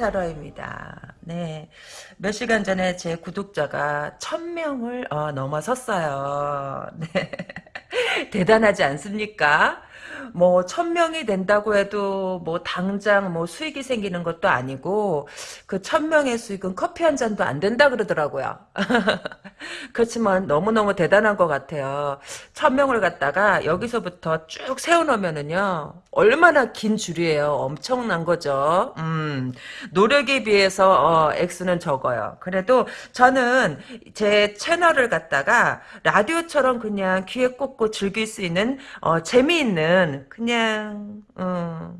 타로입니다. 네. 몇 시간 전에 제 구독자가 천명을 어, 넘어섰어요. 네. 대단하지 않습니까? 뭐 천명이 된다고 해도 뭐 당장 뭐 수익이 생기는 것도 아니고 그 천명의 수익은 커피 한 잔도 안 된다 그러더라고요. 그렇지만 너무너무 대단한 것 같아요. 천명을 갖다가 여기서부터 쭉 세워놓으면은요 얼마나 긴 줄이에요. 엄청난 거죠. 음, 노력에 비해서 어, X는 적어요. 그래도 저는 제 채널을 갖다가 라디오처럼 그냥 귀에 꽂고 즐길 수 있는 어, 재미있는 그냥 어,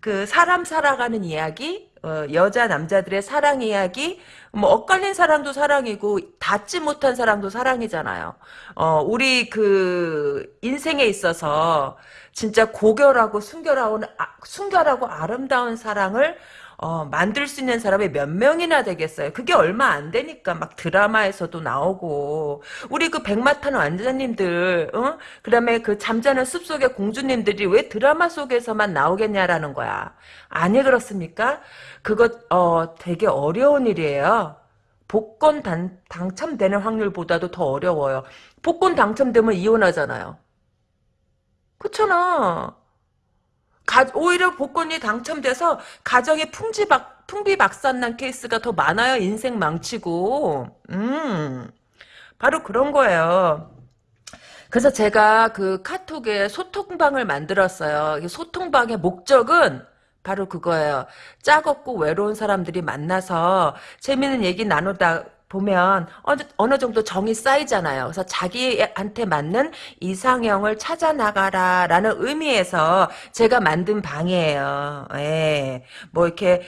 그 사람 살아가는 이야기 어, 여자 남자들의 사랑 이야기 뭐 엇갈린 사랑도 사랑이고 닿지 못한 사랑도 사랑이잖아요. 어, 우리 그 인생에 있어서 진짜 고결하고 순결하고 아, 순결하고 아름다운 사랑을 어, 만들 수 있는 사람이 몇 명이나 되겠어요. 그게 얼마 안 되니까 막 드라마에서도 나오고 우리 그 백마탄 왕자님들 어? 그다음에 그 잠자는 숲속의 공주님들이 왜 드라마 속에서만 나오겠냐라는 거야. 아니 그렇습니까? 그거 어, 되게 어려운 일이에요. 복권 단, 당첨되는 확률보다도 더 어려워요. 복권 당첨되면 이혼하잖아요. 그렇잖아. 가, 오히려 복권이 당첨돼서 가정이 풍지박, 풍비박산난 케이스가 더 많아요. 인생 망치고. 음, 바로 그런 거예요. 그래서 제가 그 카톡에 소통방을 만들었어요. 소통방의 목적은 바로 그거예요. 짝없고 외로운 사람들이 만나서 재미있는 얘기 나누다 보면 어느, 정도 정이 쌓이잖아요. 그래서 자기한테 맞는 이상형을 찾아 나가라라는 의미에서 제가 만든 방이에요. 예. 뭐 이렇게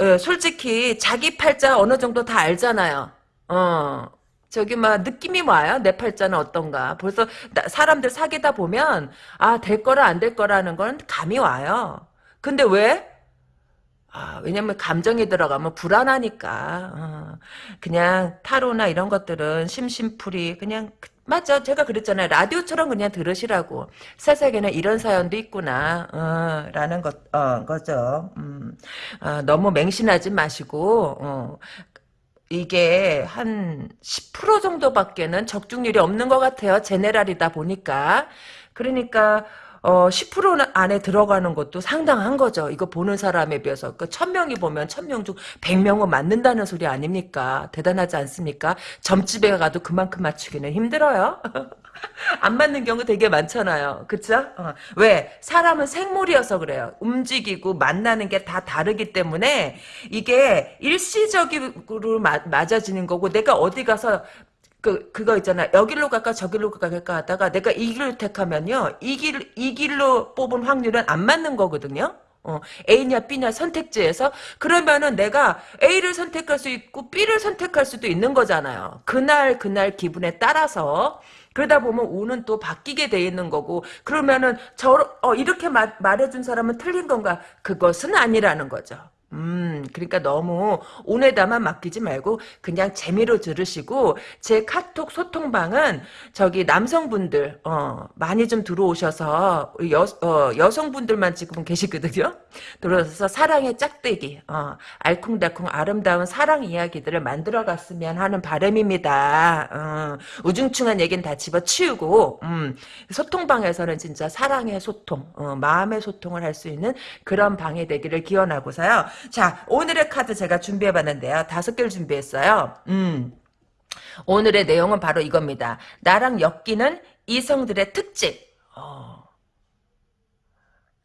어, 솔직히 자기 팔자 어느 정도 다 알잖아요. 어. 저기 막 느낌이 와요. 내 팔자는 어떤가. 벌써 사람들 사귀다 보면 아 될 거라 안 될 거라는 건 감이 와요. 근데 왜? 아, 왜냐면 감정이 들어가면 불안하니까. 어, 그냥 타로나 이런 것들은 심심풀이 그냥 그, 맞죠. 제가 그랬잖아요. 라디오처럼 그냥 들으시라고. 세상에는 이런 사연도 있구나. 어, 라는 것, 어, 거죠. 음, 어, 너무 맹신하지 마시고, 어, 이게 한 10% 정도밖에는 적중률이 없는 것 같아요. 제네랄이다 보니까. 그러니까, 어, 10% 안에 들어가는 것도 상당한 거죠. 이거 보는 사람에 비해서. 그 1000명이 보면 1000명 중 100명은 맞는다는 소리 아닙니까? 대단하지 않습니까? 점집에 가도 그만큼 맞추기는 힘들어요. 안 맞는 경우 되게 많잖아요. 그쵸? 어. 왜? 사람은 생물이어서 그래요. 움직이고 만나는 게 다 다르기 때문에 이게 일시적으로 맞아지는 거고 내가 어디 가서 그, 그거 있잖아. 여길로 갈까, 저길로 갈까 하다가 내가 이 길을 택하면요. 이 길, 이 길로 뽑은 확률은 안 맞는 거거든요. 어, A냐 B냐 선택지에서 그러면은 내가 A를 선택할 수 있고 B를 선택할 수도 있는 거잖아요. 그날 그날 기분에 따라서 그러다 보면 운은 또 바뀌게 돼 있는 거고 그러면은 저 어, 이렇게 마, 말해준 사람은 틀린 건가? 그것은 아니라는 거죠. 음, 그러니까 너무 운에다만 맡기지 말고 그냥 재미로 들으시고 제 카톡 소통방은 저기 남성분들 어, 많이 좀 들어오셔서 여, 어, 여성분들만 지금 계시거든요. 들어오셔서 사랑의 짝대기 어, 알콩달콩 아름다운 사랑 이야기들을 만들어갔으면 하는 바람입니다. 어, 우중충한 얘기는 다 집어치우고 음, 소통방에서는 진짜 사랑의 소통, 어, 마음의 소통을 할 수 있는 그런 방이 되기를 기원하고서요. 자, 오늘의 카드 제가 준비해봤는데요. 다섯 개를 준비했어요. 음. 오늘의 내용은 바로 이겁니다. 나랑 엮이는 이성들의 특징. 어.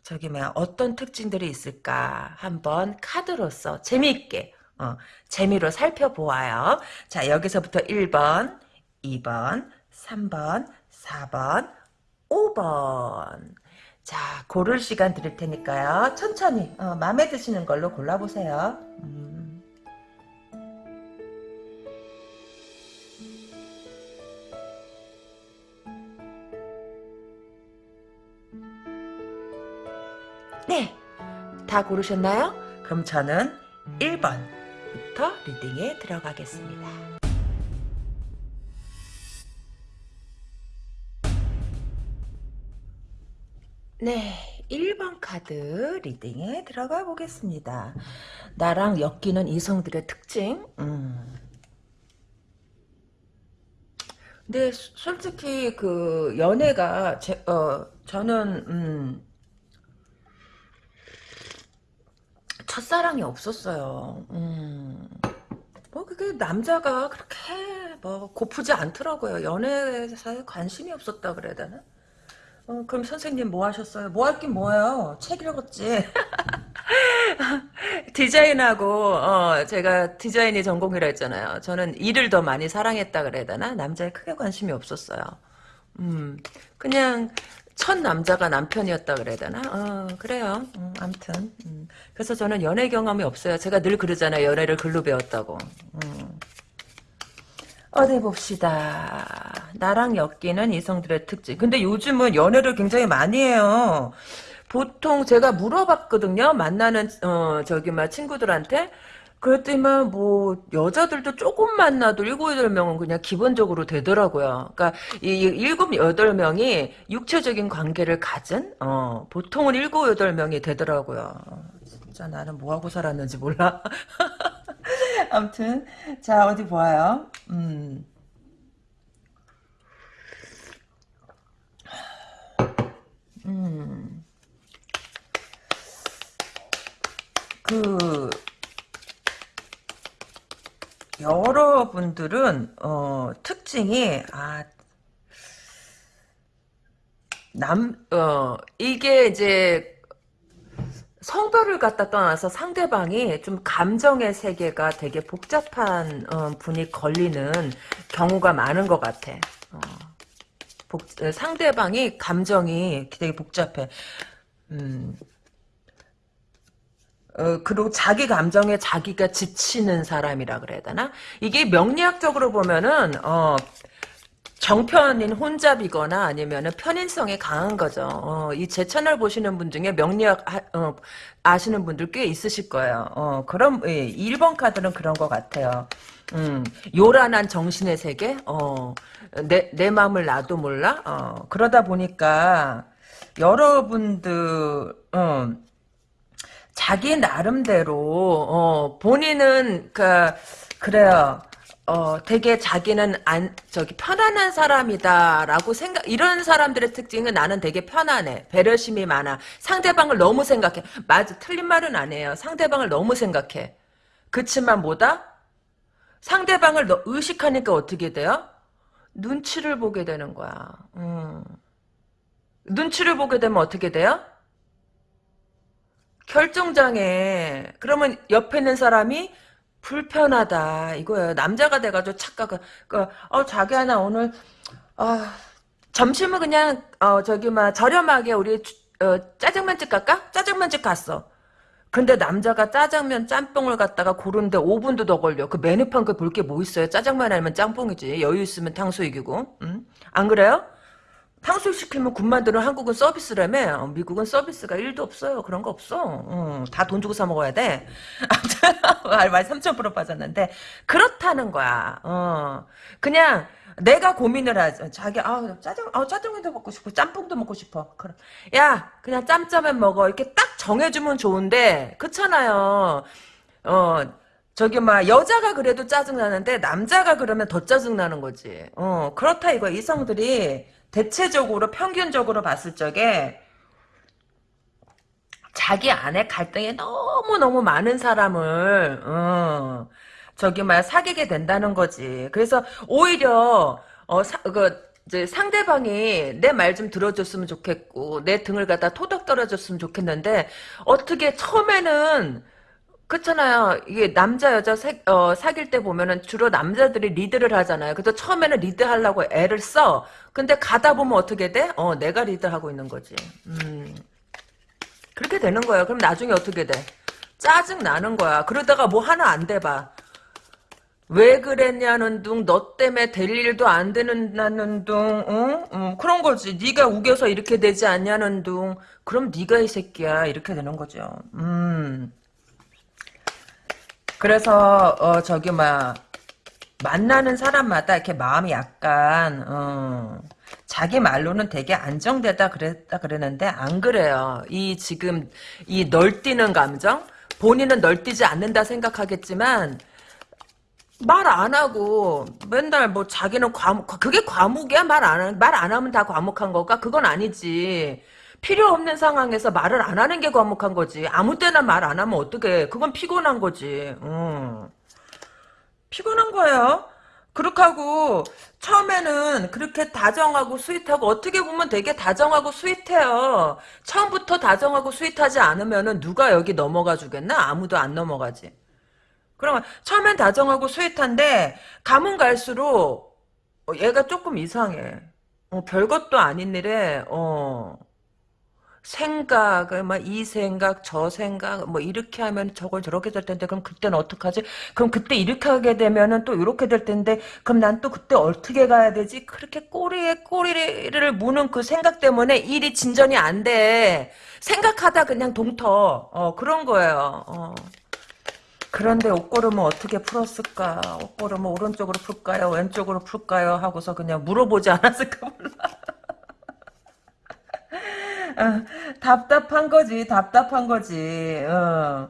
저기 뭐야 어떤 특징들이 있을까 한번 카드로서 재미있게 어, 재미로 살펴보아요. 자 여기서부터 1번, 2번, 3번, 4번, 5번 자, 고를 시간 드릴 테니까요. 천천히 어, 마음에 드시는 걸로 골라보세요. 음. 네, 다 고르셨나요? 그럼 저는 1번부터 리딩에 들어가겠습니다. 네, 1번 카드 리딩에 들어가 보겠습니다. 나랑 엮이는 이성들의 특징. 음. 근데 수- 솔직히 그 연애가 제, 어 저는 음 첫사랑이 없었어요. 음. 뭐 그게 남자가 그렇게 뭐 고프지 않더라고요. 연애사에 관심이 없었다 그래야 되나? 어, 그럼 선생님 뭐 하셨어요? 뭐 할 긴 뭐예요? 책 읽었지. 디자인하고 어, 제가 디자인이 전공이라 했잖아요. 저는 일을 더 많이 사랑했다 그래야 되나? 남자에 크게 관심이 없었어요. 음, 그냥 첫 남자가 남편이었다 그래야 되나? 어, 그래요. 음, 암튼. 음. 그래서 저는 연애 경험이 없어요. 제가 늘 그러잖아요. 연애를 글로 배웠다고. 음. 어디 봅시다. 나랑 엮이는 이성들의 특징. 근데 요즘은 연애를 굉장히 많이 해요. 보통 제가 물어봤거든요. 만나는 어 저기 막 친구들한테. 그랬더니만 뭐 여자들도 조금 만나도 일곱 여덟 명은 그냥 기본적으로 되더라고요. 그러니까 이 일곱 여덟 명이 육체적인 관계를 가진 어 보통은 일곱 여덟 명이 되더라고요. 진짜 나는 뭐 하고 살았는지 몰라. 아무튼 자 어디 보아요. 음. 음. 그 여러분들은 어 특징이 아 남, 어, 이게 이제 성별을 갖다 떠나서 상대방이 좀 감정의 세계가 되게 복잡한 어, 분이 걸리는 경우가 많은 것 같아. 어, 복, 어, 상대방이 감정이 되게 복잡해. 음, 어, 그리고 자기 감정에 자기가 지치는 사람이라 그래야 되나? 이게 명리학적으로 보면은, 어, 정편인 혼잡이거나 아니면은 편인성이 강한 거죠. 어, 이제 채널 보시는 분 중에 명리학 하- 어, 아시는 분들 꽤 있으실 거예요. 어, 그럼 예, 1번 카드는 그런 것 같아요. 음, 요란한 정신의 세계, 어, 내, 내 마음을 나도 몰라, 어, 그러다 보니까 여러분들, 어, 자기 나름대로 어, 본인은 그 그래요. 어, 되게 자기는 안 저기 편안한 사람이다라고 생각 이런 사람들의 특징은 나는 되게 편안해. 배려심이 많아. 상대방을 너무 생각해. 맞아. 틀린 말은 아니에요. 상대방을 너무 생각해. 그치만 뭐다? 상대방을 너- 의식하니까 어떻게 돼요? 눈치를 보게 되는 거야. 음. 눈치를 보게 되면 어떻게 돼요? 결정장애. 그러면 옆에 있는 사람이 불편하다 이거예요. 남자가 돼가지고 착각. 그, 어 자기야 나 오늘 아 점심은 그냥 어 저기 막 저렴하게 우리 어, 짜장면집 갈까? 짜장면집 갔어. 근데 남자가 짜장면 짬뽕을 갖다가 고르는데 5분도 더 걸려. 그 메뉴판 그 볼 게 뭐 있어요? 짜장면 아니면 짬뽕이지. 여유 있으면 탕수육이고. 응? 안 그래요? 탕수육 시키면 군만두는 한국은 서비스라며. 어, 미국은 서비스가 1도 없어요. 그런 거 없어. 어, 다돈 주고 사 먹어야 돼. 아무튼 말3,000% 빠졌는데. 그렇다는 거야. 어, 그냥 내가 고민을 하죠 자기 아 짜장 아 짜장면도 먹고 싶고 짬뽕도 먹고 싶어. 그럼. 야 그냥 짬짜면 먹어. 이렇게 딱 정해주면 좋은데. 그렇잖아요. 어 저기 막 여자가 그래도 짜증 나는데 남자가 그러면 더 짜증 나는 거지. 어 그렇다 이거 이성들이 대체적으로 평균적으로 봤을 적에 자기 안에 갈등이 너무 너무 많은 사람을 어 저기 막 사귀게 된다는 거지. 그래서 오히려 어그 이제 상대방이 내 말 좀 들어줬으면 좋겠고 내 등을 갖다 토닥 떨어줬으면 좋겠는데 어떻게 처음에는 그렇잖아요. 이게 남자 여자 사, 어, 사귈 때 보면은 주로 남자들이 리드를 하잖아요. 그래서 처음에는 리드하려고 애를 써. 근데 가다 보면 어떻게 돼? 어, 내가 리드하고 있는 거지. 음. 그렇게 되는 거예요. 그럼 나중에 어떻게 돼? 짜증 나는 거야. 그러다가 뭐 하나 안 돼봐. 왜 그랬냐는 둥, 너 때문에 될 일도 안 되는 둥, 어? 어, 그런 거지. 네가 우겨서 이렇게 되지 않냐는 둥. 그럼 네가 이 새끼야. 이렇게 되는 거죠. 음. 그래서 어 저기 막 만나는 사람마다 이렇게 마음이 약간 어 자기 말로는 되게 안정되다 그랬다 그랬는데 안 그래요. 이 지금 이 널뛰는 감정 본인은 널뛰지 않는다 생각하겠지만 말 안 하고 맨날 뭐 자기는 과묵 그게 과묵이야 말 안 말 안 하면 다 과묵한 거가 그건 아니지. 필요 없는 상황에서 말을 안 하는 게 과묵한 거지. 아무 때나 말 안 하면 어떡해. 그건 피곤한 거지. 음. 피곤한 거예요. 그렇게 하고 처음에는 그렇게 다정하고 sweet하고 어떻게 보면 되게 다정하고 sweet해요. 처음부터 다정하고 sweet하지 않으면은 누가 여기 넘어가 주겠나? 아무도 안 넘어가지. 그러면 처음엔 다정하고 sweet한데 가면 갈수록 어, 얘가 조금 이상해. 어, 별것도 아닌 일에 어 생각을 막 이 생각 저 생각 뭐 이렇게 하면 저걸 저렇게 될 텐데 그럼 그때는 어떡하지? 그럼 그때 이렇게 하게 되면은 또 이렇게 될 텐데 그럼 난 또 그때 어떻게 가야 되지? 그렇게 꼬리에 꼬리를 무는 그 생각 때문에 일이 진전이 안 돼. 생각하다 그냥 동터 어 그런 거예요. 어. 그런데 옷걸음은 어떻게 풀었을까? 옷걸음은 오른쪽으로 풀까요? 왼쪽으로 풀까요? 하고서 그냥 물어보지 않았을까 몰라. 어, 답답한 거지, 답답한 거지. 어.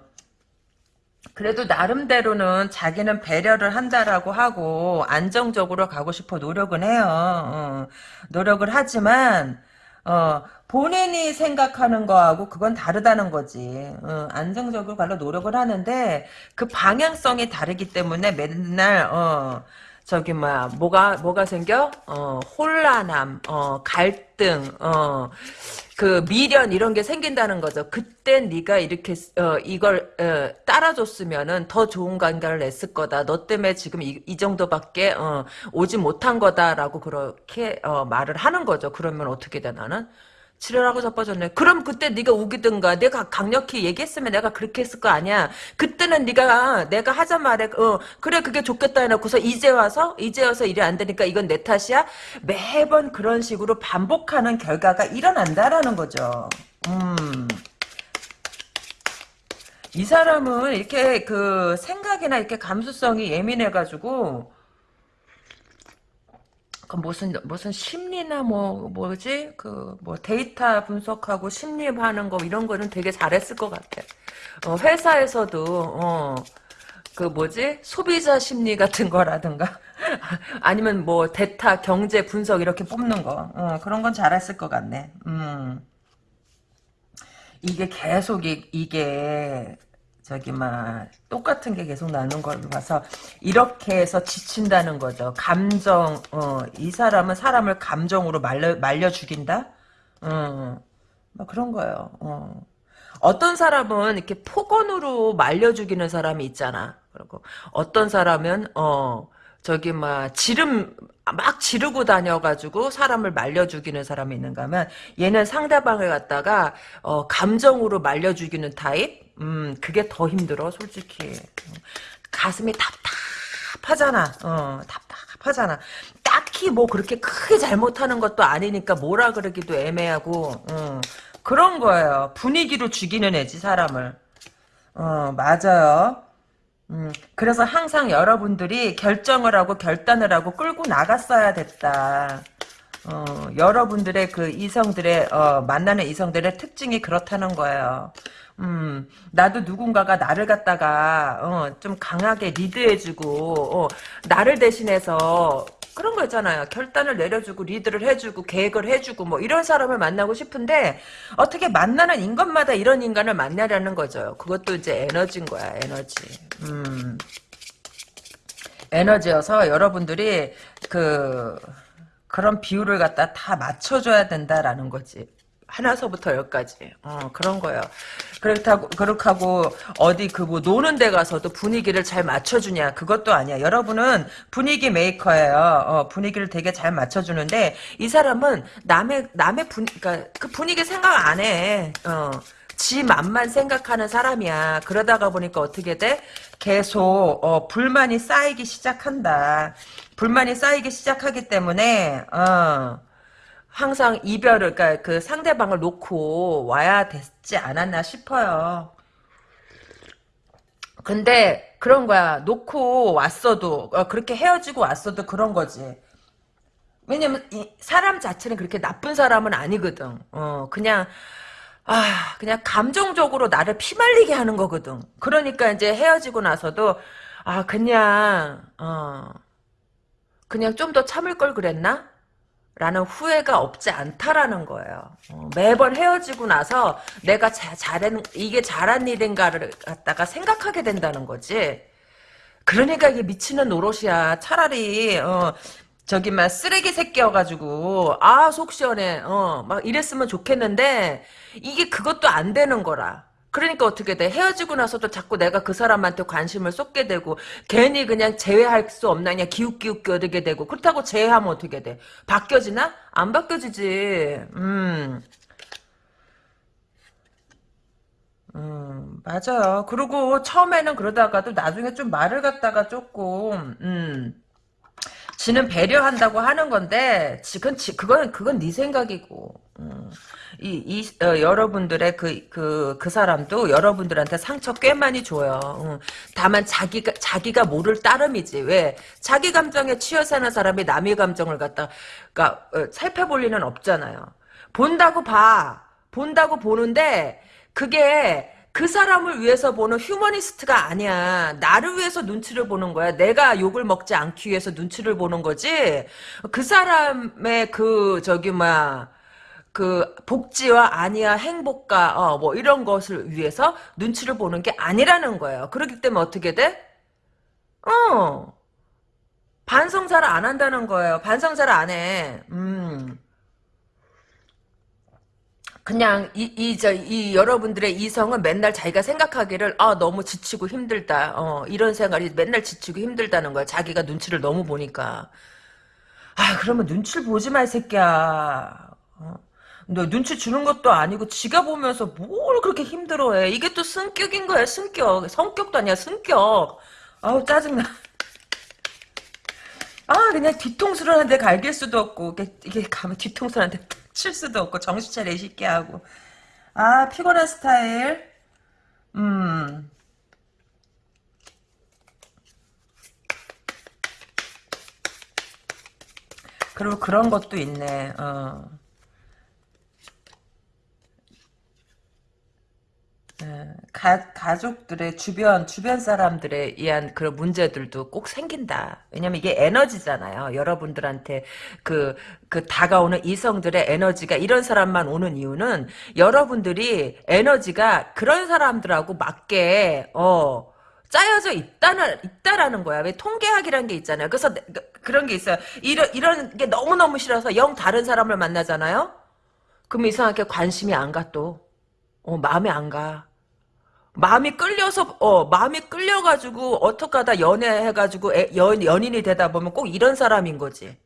그래도 나름대로는 자기는 배려를 한다라고 하고 안정적으로 가고 싶어 노력은 해요. 어. 노력을 하지만 어, 본인이 생각하는 거하고 그건 다르다는 거지. 어, 안정적으로 가려 노력을 하는데 그 방향성이 다르기 때문에 맨날 어, 저기 뭐야 뭐가 뭐가 생겨? 어, 혼란함, 어, 갈등, 어, 그 미련 이런 게 생긴다는 거죠. 그때 네가 이렇게 어, 이걸 어, 따라줬으면은 더 좋은 관계를 냈을 거다. 너 때문에 지금 이, 이 정도밖에 어, 오지 못한 거다라고 그렇게 어, 말을 하는 거죠. 그러면 어떻게 돼 나는? 지랄하고 자빠졌네. 그럼 그때 네가 우기든가 내가 강력히 얘기했으면 내가 그렇게 했을 거 아니야. 그때는 네가 내가 하자 말에 어 그래 그게 좋겠다 해놓고서 이제 와서 이제 와서 일이 안 되니까 이건 내 탓이야. 매번 그런 식으로 반복하는 결과가 일어난다라는 거죠. 음. 이 사람은 이렇게 그 생각이나 이렇게 감수성이 예민해가지고 그 무슨 무슨 심리나 뭐 뭐지 그 뭐 데이터 분석하고 심리하는 거 이런 거는 되게 잘했을 것 같아. 어, 회사에서도 어, 그 뭐지 소비자 심리 같은 거라든가 아니면 뭐 데이터 경제 분석 이렇게 뽑는 거 어, 그런 건 잘했을 것 같네. 음. 이게 계속 이, 이게 저기 막 똑같은 게 계속 나는 걸 봐서 이렇게 해서 지친다는 거죠. 감정 어, 이 사람은 사람을 감정으로 말려 말려 죽인다. 어, 뭐 그런 거예요. 어. 어떤 사람은 이렇게 폭언으로 말려 죽이는 사람이 있잖아. 그리고 어떤 사람은 어 저기 막 지름 막 지르고 다녀가지고 사람을 말려 죽이는 사람이 있는가 하면 얘는 상대방을 갖다가 어 감정으로 말려 죽이는 타입 음, 그게 더 힘들어, 솔직히. 가슴이 답답하잖아. 어, 답답하잖아. 딱히 뭐 그렇게 크게 잘못하는 것도 아니니까 뭐라 그러기도 애매하고, 어, 그런 거예요. 분위기로 죽이는 애지, 사람을. 어, 맞아요. 음, 그래서 항상 여러분들이 결정을 하고 결단을 하고 끌고 나갔어야 됐다. 어, 여러분들의 그 이성들의, 어, 만나는 이성들의 특징이 그렇다는 거예요. 음, 나도 누군가가 나를 갖다가, 어, 좀 강하게 리드해주고, 어, 나를 대신해서, 그런 거 있잖아요. 결단을 내려주고, 리드를 해주고, 계획을 해주고, 뭐, 이런 사람을 만나고 싶은데, 어떻게 만나는 인간마다 이런 인간을 만나려는 거죠. 그것도 이제 에너지인 거야, 에너지. 음. 에너지여서 여러분들이, 그, 그런 비율을 갖다 다 맞춰줘야 된다라는 거지. 하나서부터 열까지 어, 그런 거예요. 그렇다고 그렇게 하고 어디 그 뭐 노는 데 가서도 분위기를 잘 맞춰주냐 그것도 아니야. 여러분은 분위기 메이커예요. 어, 분위기를 되게 잘 맞춰주는데 이 사람은 남의 남의 분 그러니까 그 분위기 생각 안 해. 어. 지 맘만 생각하는 사람이야. 그러다가 보니까 어떻게 돼? 계속 어, 불만이 쌓이기 시작한다. 불만이 쌓이기 시작하기 때문에 어. 항상 이별을 그러니까 그 상대방을 놓고 와야 됐지 않았나 싶어요. 근데 그런 거야. 놓고 왔어도 어, 그렇게 헤어지고 왔어도 그런 거지. 왜냐면 이 사람 자체는 그렇게 나쁜 사람은 아니거든. 어 그냥 아 그냥 감정적으로 나를 피말리게 하는 거거든. 그러니까 이제 헤어지고 나서도 아 그냥 어 그냥 좀 더 참을 걸 그랬나? 라는 후회가 없지 않다라는 거예요. 어, 매번 헤어지고 나서 내가 자, 잘한 이게 잘한 일인가를 갖다가 생각하게 된다는 거지. 그러니까 이게 미치는 노릇이야. 차라리 어, 저기 막 쓰레기 새끼여가지고 아 속 시원해. 어 막 이랬으면 좋겠는데 이게 그것도 안 되는 거라. 그러니까 어떻게 돼? 헤어지고 나서도 자꾸 내가 그 사람한테 관심을 쏟게 되고 괜히 그냥 제외할 수 없나 그냥 기웃기웃거리게 되고 그렇다고 제외하면 어떻게 돼? 바뀌어지나? 안 바뀌어지지. 음. 음, 맞아요. 그리고 처음에는 그러다가도 나중에 좀 말을 갖다가 조금, 음, 지는 배려한다고 하는 건데, 지금, 지, 그건, 그건 네 생각이고, 음, 이, 이, 어, 여러분들의 그, 그, 그 사람도 여러분들한테 상처 꽤 많이 줘요. 음, 다만 자기가, 자기가 모를 따름이지. 왜? 자기 감정에 치여 사는 사람이 남의 감정을 갖다가, 어, 살펴볼 리는 없잖아요. 본다고 봐. 본다고 보는데, 그게 그 사람을 위해서 보는 휴머니스트가 아니야. 나를 위해서 눈치를 보는 거야. 내가 욕을 먹지 않기 위해서 눈치를 보는 거지. 그 사람의 그 저기 뭐야 그 복지와 아니야 행복과 어 뭐 이런 것을 위해서 눈치를 보는 게 아니라는 거예요. 그렇기 때문에 어떻게 돼? 어 반성사를 안 한다는 거예요. 반성사를 안 해. 음. 그냥 이이저이 여러분들의 이성은 맨날 자기가 생각하기를 아 너무 지치고 힘들다 어 이런 생각이 맨날 지치고 힘들다는 거야 자기가 눈치를 너무 보니까 아 그러면 눈치를 보지 마 이 새끼야 어? 너 눈치 주는 것도 아니고 지가 보면서 뭘 그렇게 힘들어해? 이게 또 승격인 거야 승격. 성격도 아니야 승격. 아우 짜증나. 아 그냥 뒤통수를 한대 갈길 수도 없고 이게, 이게 가면 뒤통수를 한대 칠 수도 없고 정신 차려 이 새끼 하고. 아 피곤한 스타일. 음. 그리고 그런 것도 있네. 어 가, 가족들의 주변 주변 사람들에 의한 그런 문제들도 꼭 생긴다. 왜냐면 이게 에너지잖아요. 여러분들한테 그, 그 다가오는 이성들의 에너지가 이런 사람만 오는 이유는 여러분들이 에너지가 그런 사람들하고 맞게 어 짜여져 있다는 있다라는 거야. 왜 통계학이라는 게 있잖아요. 그래서 그, 그런 게 있어요. 이런 이런 게 너무 너무 싫어서 영 다른 사람을 만나잖아요. 그럼 이상하게 관심이 안 가 또. 어, 마음에 안 가. 마음이 끌려서, 어, 마음이 끌려가지고, 어떡하다 연애해가지고, 애, 연, 연인이 되다 보면 꼭 이런 사람인 거지.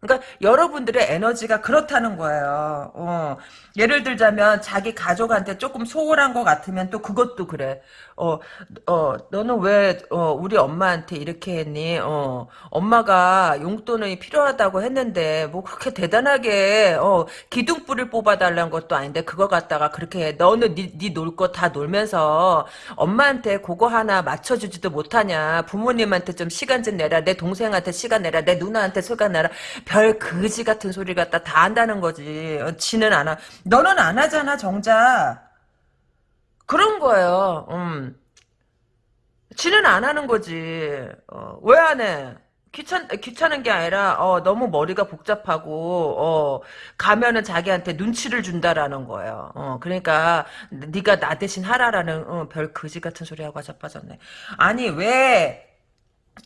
그러니까 여러분들의 에너지가 그렇다는 거예요. 어, 예를 들자면 자기 가족한테 조금 소홀한 것 같으면 또 그것도 그래. 어, 어, 너는 왜 어, 우리 엄마한테 이렇게 했니? 어, 엄마가 용돈이 필요하다고 했는데 뭐 그렇게 대단하게 어, 기둥불을 뽑아달라는 것도 아닌데 그거 갖다가 그렇게 해. 너는 네놀 거 다 놀면서 엄마한테 그거 하나 맞춰주지도 못하냐? 부모님한테 좀 시간 좀 내라. 내 동생한테 시간 내라. 내 누나한테 시간 내라. 별 거지 같은 소리 갖다 다 한다는 거지. 어, 지는 안 하. 너는 안 하잖아, 정작. 그런 거예요. 음. 지는 안 하는 거지. 어, 왜 안 해? 귀찮 귀찮은 게 아니라 어, 너무 머리가 복잡하고 어, 가면은 자기한테 눈치를 준다라는 거예요. 어, 그러니까 네가 나 대신 하라라는 어, 별 거지 같은 소리 하고 자빠졌네. 아니 왜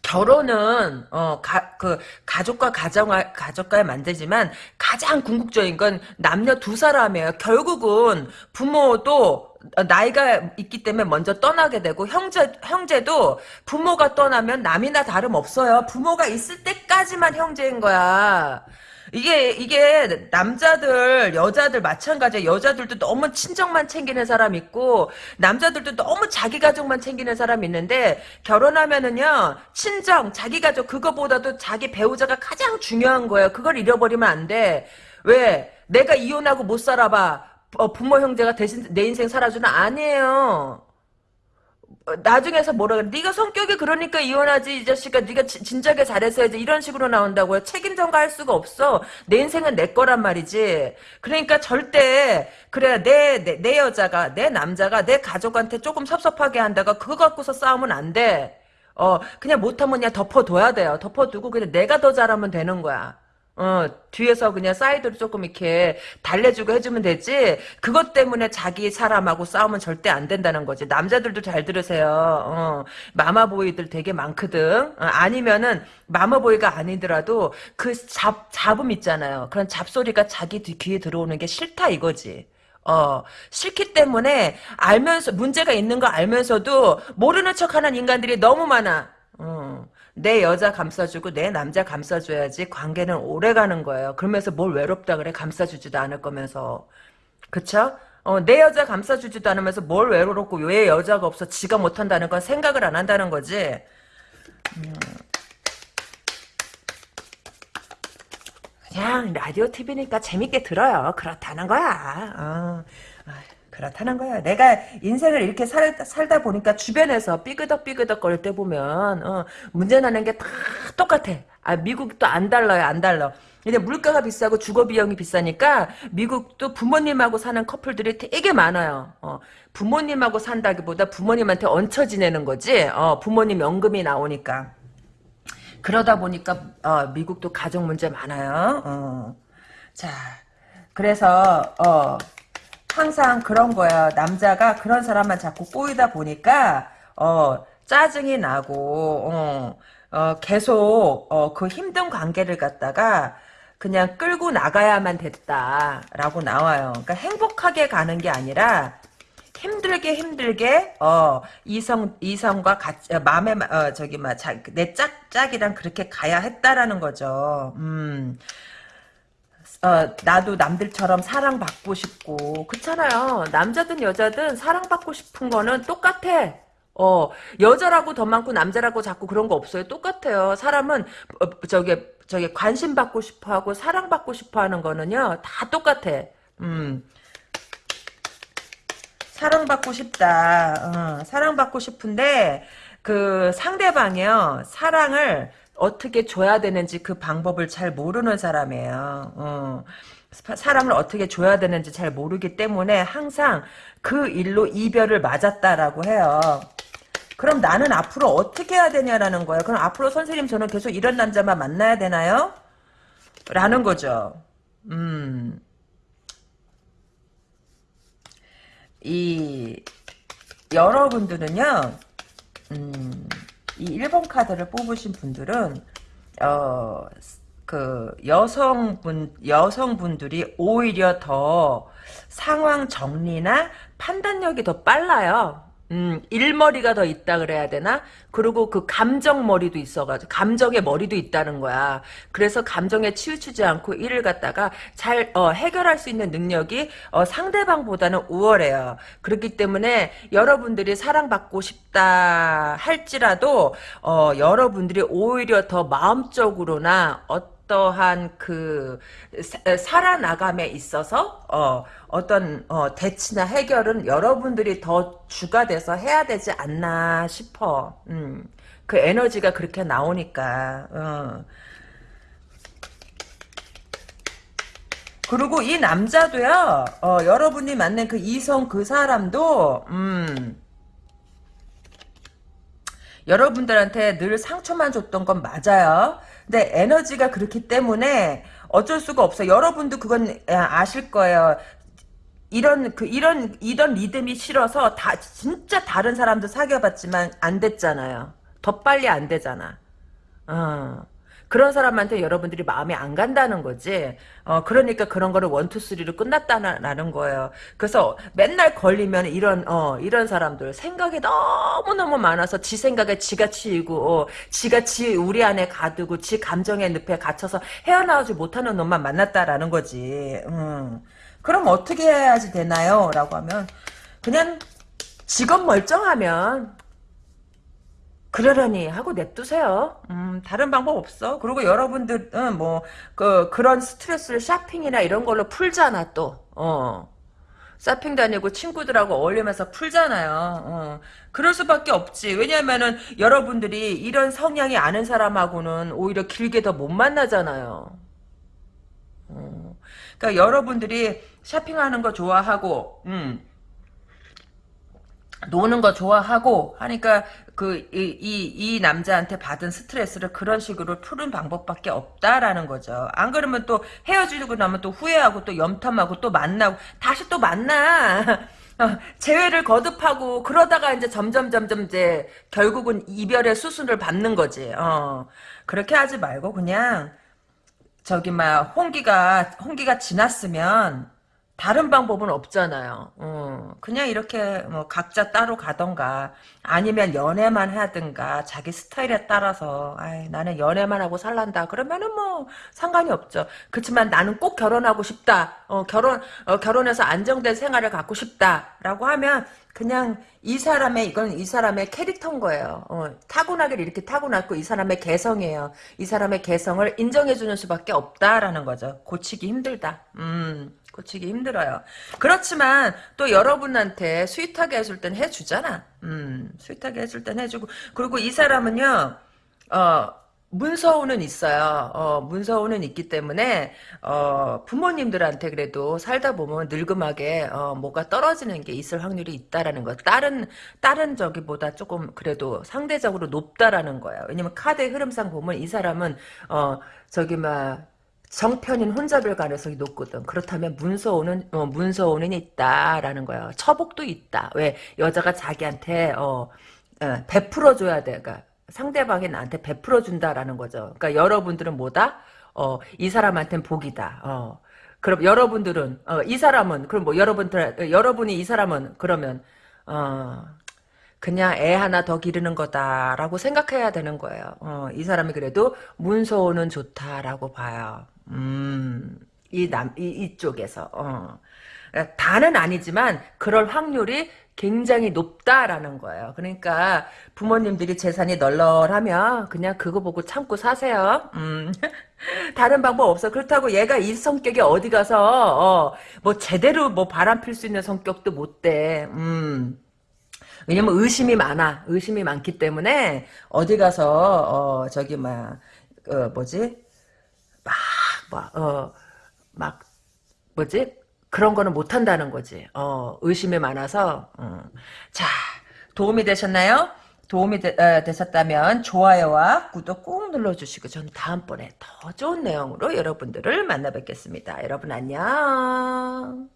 결혼은 어그 가족과 가정 가족과의 만들지만 가장 궁극적인 건 남녀 두 사람이에요. 결국은 부모도 나이가 있기 때문에 먼저 떠나게 되고 형제 형제도 부모가 떠나면 남이나 다름 없어요. 부모가 있을 때까지만 형제인 거야. 이게 이게 남자들 여자들 마찬가지야 여자들도 너무 친정만 챙기는 사람 있고 남자들도 너무 자기 가족만 챙기는 사람 있는데 결혼하면은요 친정 자기 가족 그거보다도 자기 배우자가 가장 중요한 거예요. 그걸 잃어버리면 안 돼 왜? 내가 이혼하고 못 살아봐. 어, 부모 형제가 대신 내 인생 살아주는 아니에요. 어, 나중에서 뭐라 그래? 네가 성격이 그러니까 이혼하지 이 자식아. 네가 지- 진작에 잘했어야지. 이런 식으로 나온다고요? 책임 전가할 수가 없어. 내 인생은 내 거란 말이지. 그러니까 절대 그래 내, 내, 내 여자가 내 남자가 내 가족한테 조금 섭섭하게 한다가 그거 갖고서 싸우면 안돼. 어 그냥 못하면 그냥 덮어둬야 돼요. 덮어두고 그냥 내가 더 잘하면 되는 거야 어, 뒤에서 그냥 사이드로 조금 이렇게 달래주고 해주면 되지, 그것 때문에 자기 사람하고 싸우면 절대 안 된다는 거지. 남자들도 잘 들으세요. 어, 마마보이들 되게 많거든. 어, 아니면은, 마마보이가 아니더라도, 그 잡, 잡음 있잖아요. 그런 잡소리가 자기 뒤 귀에 들어오는 게 싫다 이거지. 어, 싫기 때문에, 알면서, 문제가 있는 거 알면서도, 모르는 척 하는 인간들이 너무 많아. 어. 내 여자 감싸주고 내 남자 감싸줘야지 관계는 오래 가는 거예요. 그러면서 뭘 외롭다 그래 감싸주지도 않을 거면서 그쵸? 어, 내 여자 감싸주지도 않으면서 뭘 외롭고 왜 여자가 없어 지가 못한다는 건 생각을 안 한다는 거지. 그냥 라디오 TV니까 재밌게 들어요. 그렇다는 거야. 어. 아, 그렇다는 거야. 내가 인생을 이렇게 살, 살다 보니까 주변에서 삐그덕삐그덕 거릴 때 보면 어, 문제 나는 게 다 똑같아. 아 미국도 안 달라요. 안 달라. 근데 물가가 비싸고 주거 비용이 비싸니까 미국도 부모님하고 사는 커플들이 되게 많아요. 어, 부모님하고 산다기보다 부모님한테 얹혀 지내는 거지. 어, 부모님 연금이 나오니까. 그러다 보니까 어, 미국도 가정 문제 많아요. 어. 자, 그래서 어, 항상 그런 거야. 남자가 그런 사람만 자꾸 꼬이다 보니까 어, 짜증이 나고 어, 어, 계속 어, 그 힘든 관계를 갖다가 그냥 끌고 나가야만 됐다라고 나와요. 그러니까 행복하게 가는 게 아니라 힘들게 힘들게 어 이성 이성과 같이 어, 마음에 마- 어 저기 막내 짝 짝이랑 그렇게 가야 했다라는 거죠. 음. 어, 나도 남들처럼 사랑받고 싶고 그렇잖아요. 남자든 여자든 사랑받고 싶은 거는 똑같아. 어, 여자라고 더 많고 남자라고 자꾸 그런 거 없어요. 똑같아요. 사람은 어, 저기 저기 관심 받고 싶어 하고 사랑 받고 싶어 하는 거는요. 다 똑같아. 음. 사랑받고 싶다. 어, 사랑받고 싶은데 그 상대방이요 사랑을 어떻게 줘야 되는지 그 방법을 잘 모르는 사람이에요. 어, 사- 사람을 어떻게 줘야 되는지 잘 모르기 때문에 항상 그 일로 이별을 맞았다라고 해요. 그럼 나는 앞으로 어떻게 해야 되냐라는 거예요. 그럼 앞으로 선생님 저는 계속 이런 남자만 만나야 되나요? 라는 거죠. 음. 이 여러분들은요, 음, 이 1번 카드를 뽑으신 분들은 어, 그 여성분 여성분들이 오히려 더 상황 정리나 판단력이 더 빨라요. 음, 일머리가 더 있다 그래야 되나? 그리고 그 감정 머리도 있어가지고, 감정의 머리도 있다는 거야. 그래서 감정에 치우치지 않고 일을 갖다가 잘, 어, 해결할 수 있는 능력이, 어, 상대방보다는 우월해요. 그렇기 때문에 여러분들이 사랑받고 싶다 할지라도, 어, 여러분들이 오히려 더 마음적으로나, 어 떠한 그 사- 살아나감에 있어서 어, 어떤 어, 대치나 해결은 여러분들이 더 주가 돼서 해야 되지 않나 싶어. 음, 그 에너지가 그렇게 나오니까. 어. 그리고 이 남자도요. 어, 여러분이 만난 그 이성 그 사람도 음. 여러분들한테 늘 상처만 줬던 건 맞아요. 근데 에너지가 그렇기 때문에 어쩔 수가 없어요. 여러분도 그건 아, 아실 거예요. 이런 그 이런 이런 리듬이 싫어서 다 진짜 다른 사람도 사귀어봤지만 안 됐잖아요. 더 빨리 안 되잖아. 어. 그런 사람한테 여러분들이 마음이 안 간다는 거지. 어, 그러니까 그런 거를 원투 쓰리로 끝났다라는 거예요. 그래서 맨날 걸리면 이런, 어, 이런 사람들 생각이 너무 너무 많아서 지 생각에 지가 치이고, 어, 지가 지 우리 안에 가두고, 지 감정의 늪에 갇혀서 헤어나오지 못하는 놈만 만났다라는 거지. 음. 그럼 어떻게 해야지 되나요? 라고 하면, 그냥 직업 멀쩡하면, 그러려니 하고 냅두세요. 음, 다른 방법 없어. 그리고 여러분들은 뭐, 그, 그런 스트레스를 쇼핑이나 이런 걸로 풀잖아, 또. 어. 서핑 다니고 친구들하고 어울리면서 풀잖아요. 어. 그럴 수밖에 없지. 왜냐면은 여러분들이 이런 성향이 아는 사람하고는 오히려 길게 더 못 만나잖아요. 어. 그러니까 여러분들이 쇼핑하는 거 좋아하고, 음, 노는 거 좋아하고 하니까 그 이이 이 남자한테 받은 스트레스를 그런 식으로 푸는 방법밖에 없다라는 거죠. 안 그러면 또 헤어지고 나면 또 후회하고 또 염탐하고 또 만나고 다시 또 만나. 어, 재회를 거듭하고 그러다가 이제 점점 점점 이제 결국은 이별의 수순을 밟는 거지. 어. 그렇게 하지 말고 그냥 저기 막 홍기가 홍기가 지났으면 다른 방법은 없잖아요. 어, 그냥 이렇게 뭐 각자 따로 가던가 아니면 연애만 하든가 자기 스타일에 따라서 아이, 나는 연애만 하고 살란다. 그러면은 뭐 상관이 없죠. 그렇지만 나는 꼭 결혼하고 싶다. 어, 결혼 어, 결혼해서 안정된 생활을 갖고 싶다라고 하면 그냥 이 사람의 이건 이 사람의 캐릭터인 거예요. 어, 타고나길 이렇게 타고났고 이 사람의 개성이에요. 이 사람의 개성을 인정해주는 수밖에 없다라는 거죠. 고치기 힘들다. 음. 고치기 힘들어요. 그렇지만 또 여러분한테 sweet하게 해줄 땐 해주잖아. 음, sweet하게 해줄 땐 해주고 그리고 이 사람은요. 어, 문서운은 있어요. 어, 문서운은 있기 때문에 어, 부모님들한테 그래도 살다 보면 늘그막하게 어, 뭐가 떨어지는 게 있을 확률이 있다라는 거. 다른 다른 저기보다 조금 그래도 상대적으로 높다라는 거예요. 왜냐면 카드의 흐름상 보면 이 사람은 어, 저기 막 정편인 혼자별 가능성이 높거든. 그렇다면 문서오는 어, 문서오는 있다라는 거야. 처복도 있다. 왜 여자가 자기한테 어, 어 베풀어 줘야 돼. 그러니까 상대방이 나한테 베풀어 준다라는 거죠. 그러니까 여러분들은 뭐다? 어, 이 사람한테는 복이다. 어. 그럼 여러분들은 어, 이 사람은 그럼 뭐 여러분들 여러분이 이 사람은 그러면 어, 그냥 애 하나 더 기르는 거다라고 생각해야 되는 거예요. 어, 이 사람이 그래도 문서오는 좋다라고 봐요. 음, 이 남, 이, 이쪽에서, 어. 다는 아니지만, 그럴 확률이 굉장히 높다라는 거예요. 그러니까, 부모님들이 재산이 널널하면, 그냥 그거 보고 참고 사세요. 음. 다른 방법 없어. 그렇다고 얘가 이 성격이 어디 가서, 어, 뭐, 제대로 뭐 바람 필 수 있는 성격도 못 돼. 음. 왜냐면 의심이 많아. 의심이 많기 때문에, 어디 가서, 어, 저기, 막, 어, 뭐지? 막 막, 어, 막, 뭐지? 그런 거는 못한다는 거지. 어, 의심이 많아서. 어. 자, 도움이 되셨나요? 도움이 되, 어, 되셨다면 좋아요와 구독 꾹 눌러주시고 저는 다음번에 더 좋은 내용으로 여러분들을 만나 뵙겠습니다. 여러분 안녕.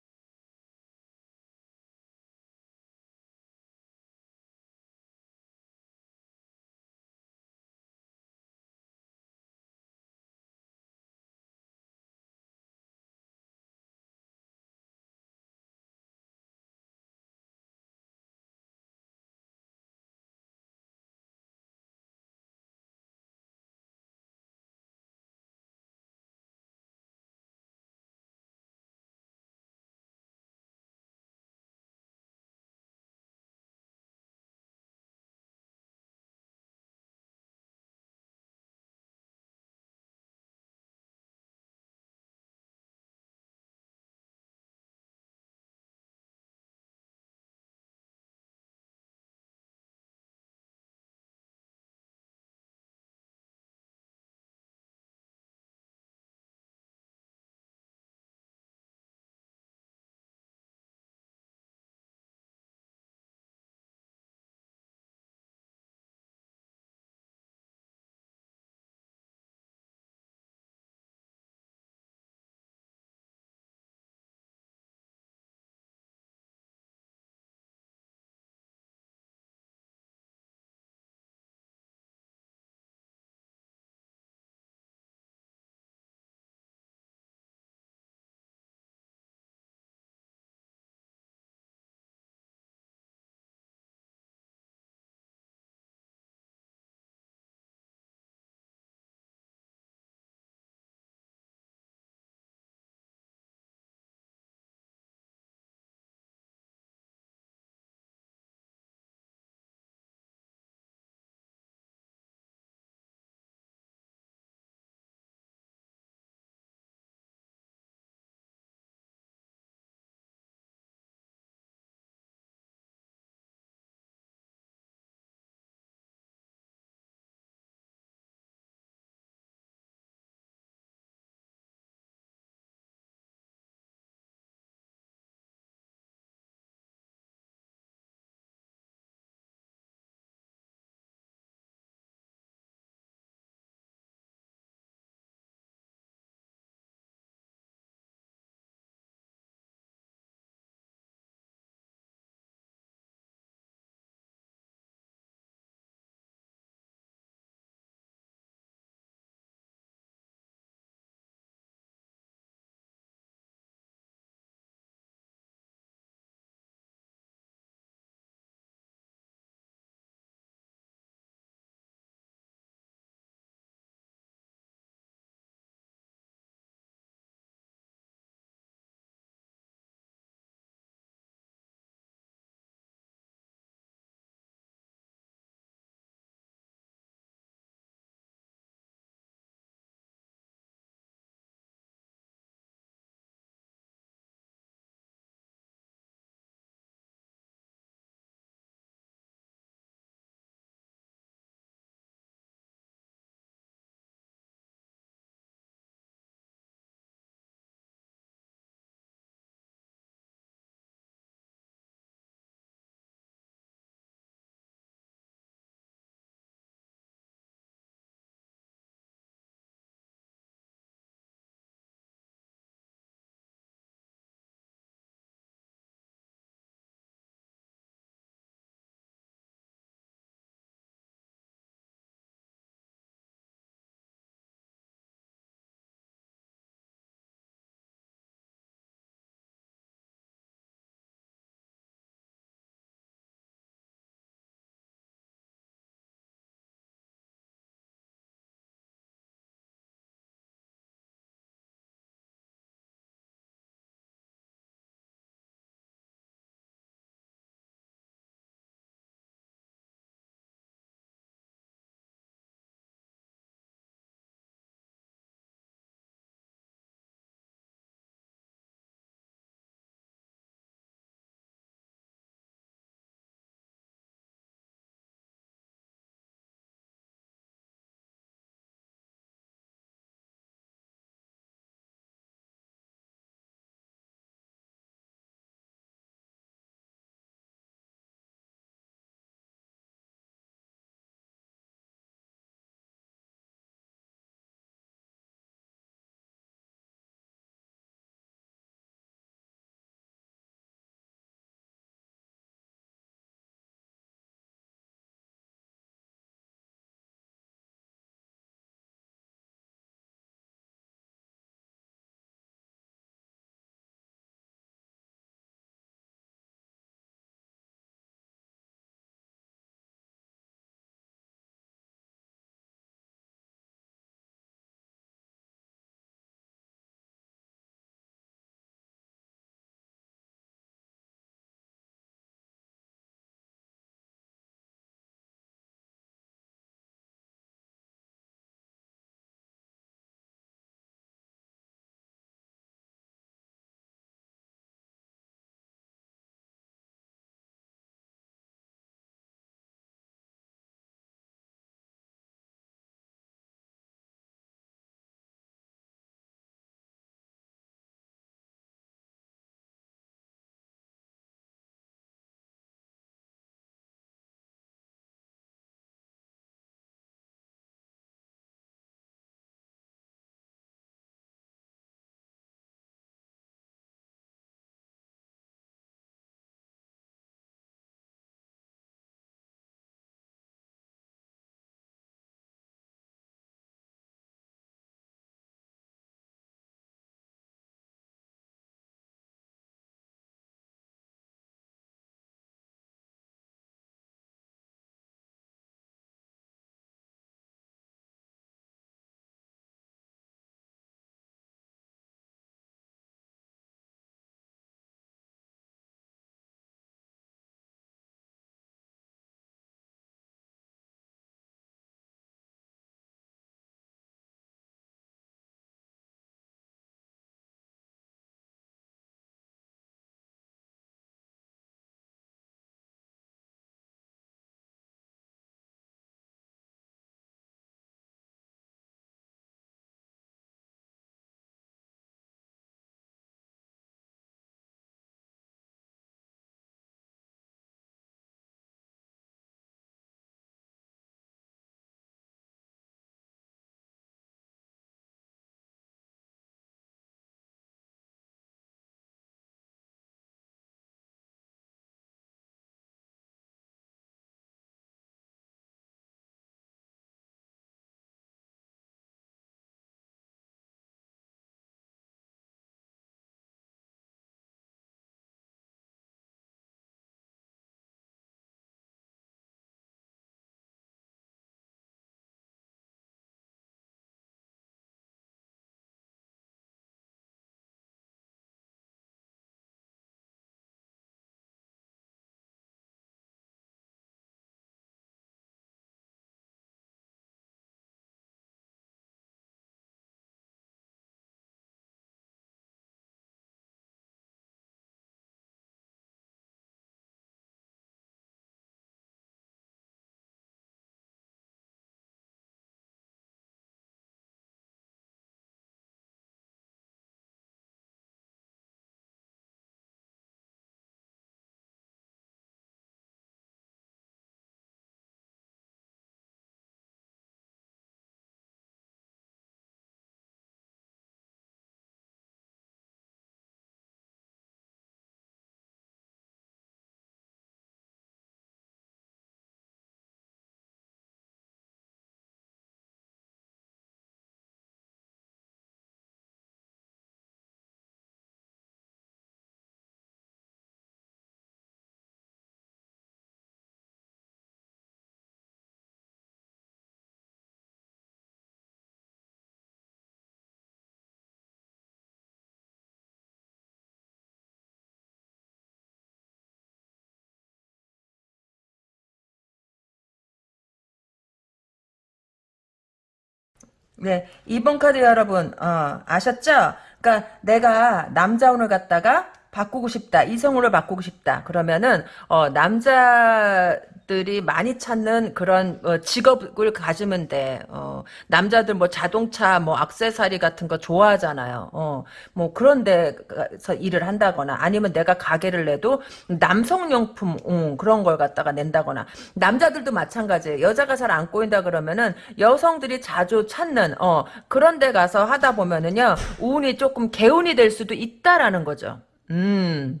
네, 2번 카드 여러분, 어, 아셨죠? 그러니까 내가 남자 운을 갖다가 바꾸고 싶다. 이성으로 바꾸고 싶다. 그러면은 어, 남자들이 많이 찾는 그런 어, 직업을 가지면 돼. 어, 남자들 뭐 자동차 뭐 액세서리 같은 거 좋아하잖아요. 어, 뭐 그런 데서 일을 한다거나 아니면 내가 가게를 내도 남성용품 음, 그런 걸 갖다가 낸다거나 남자들도 마찬가지예요. 여자가 잘 안 꼬인다 그러면은 여성들이 자주 찾는 어, 그런 데 가서 하다 보면은요. 운이 조금 개운이 될 수도 있다라는 거죠. 음.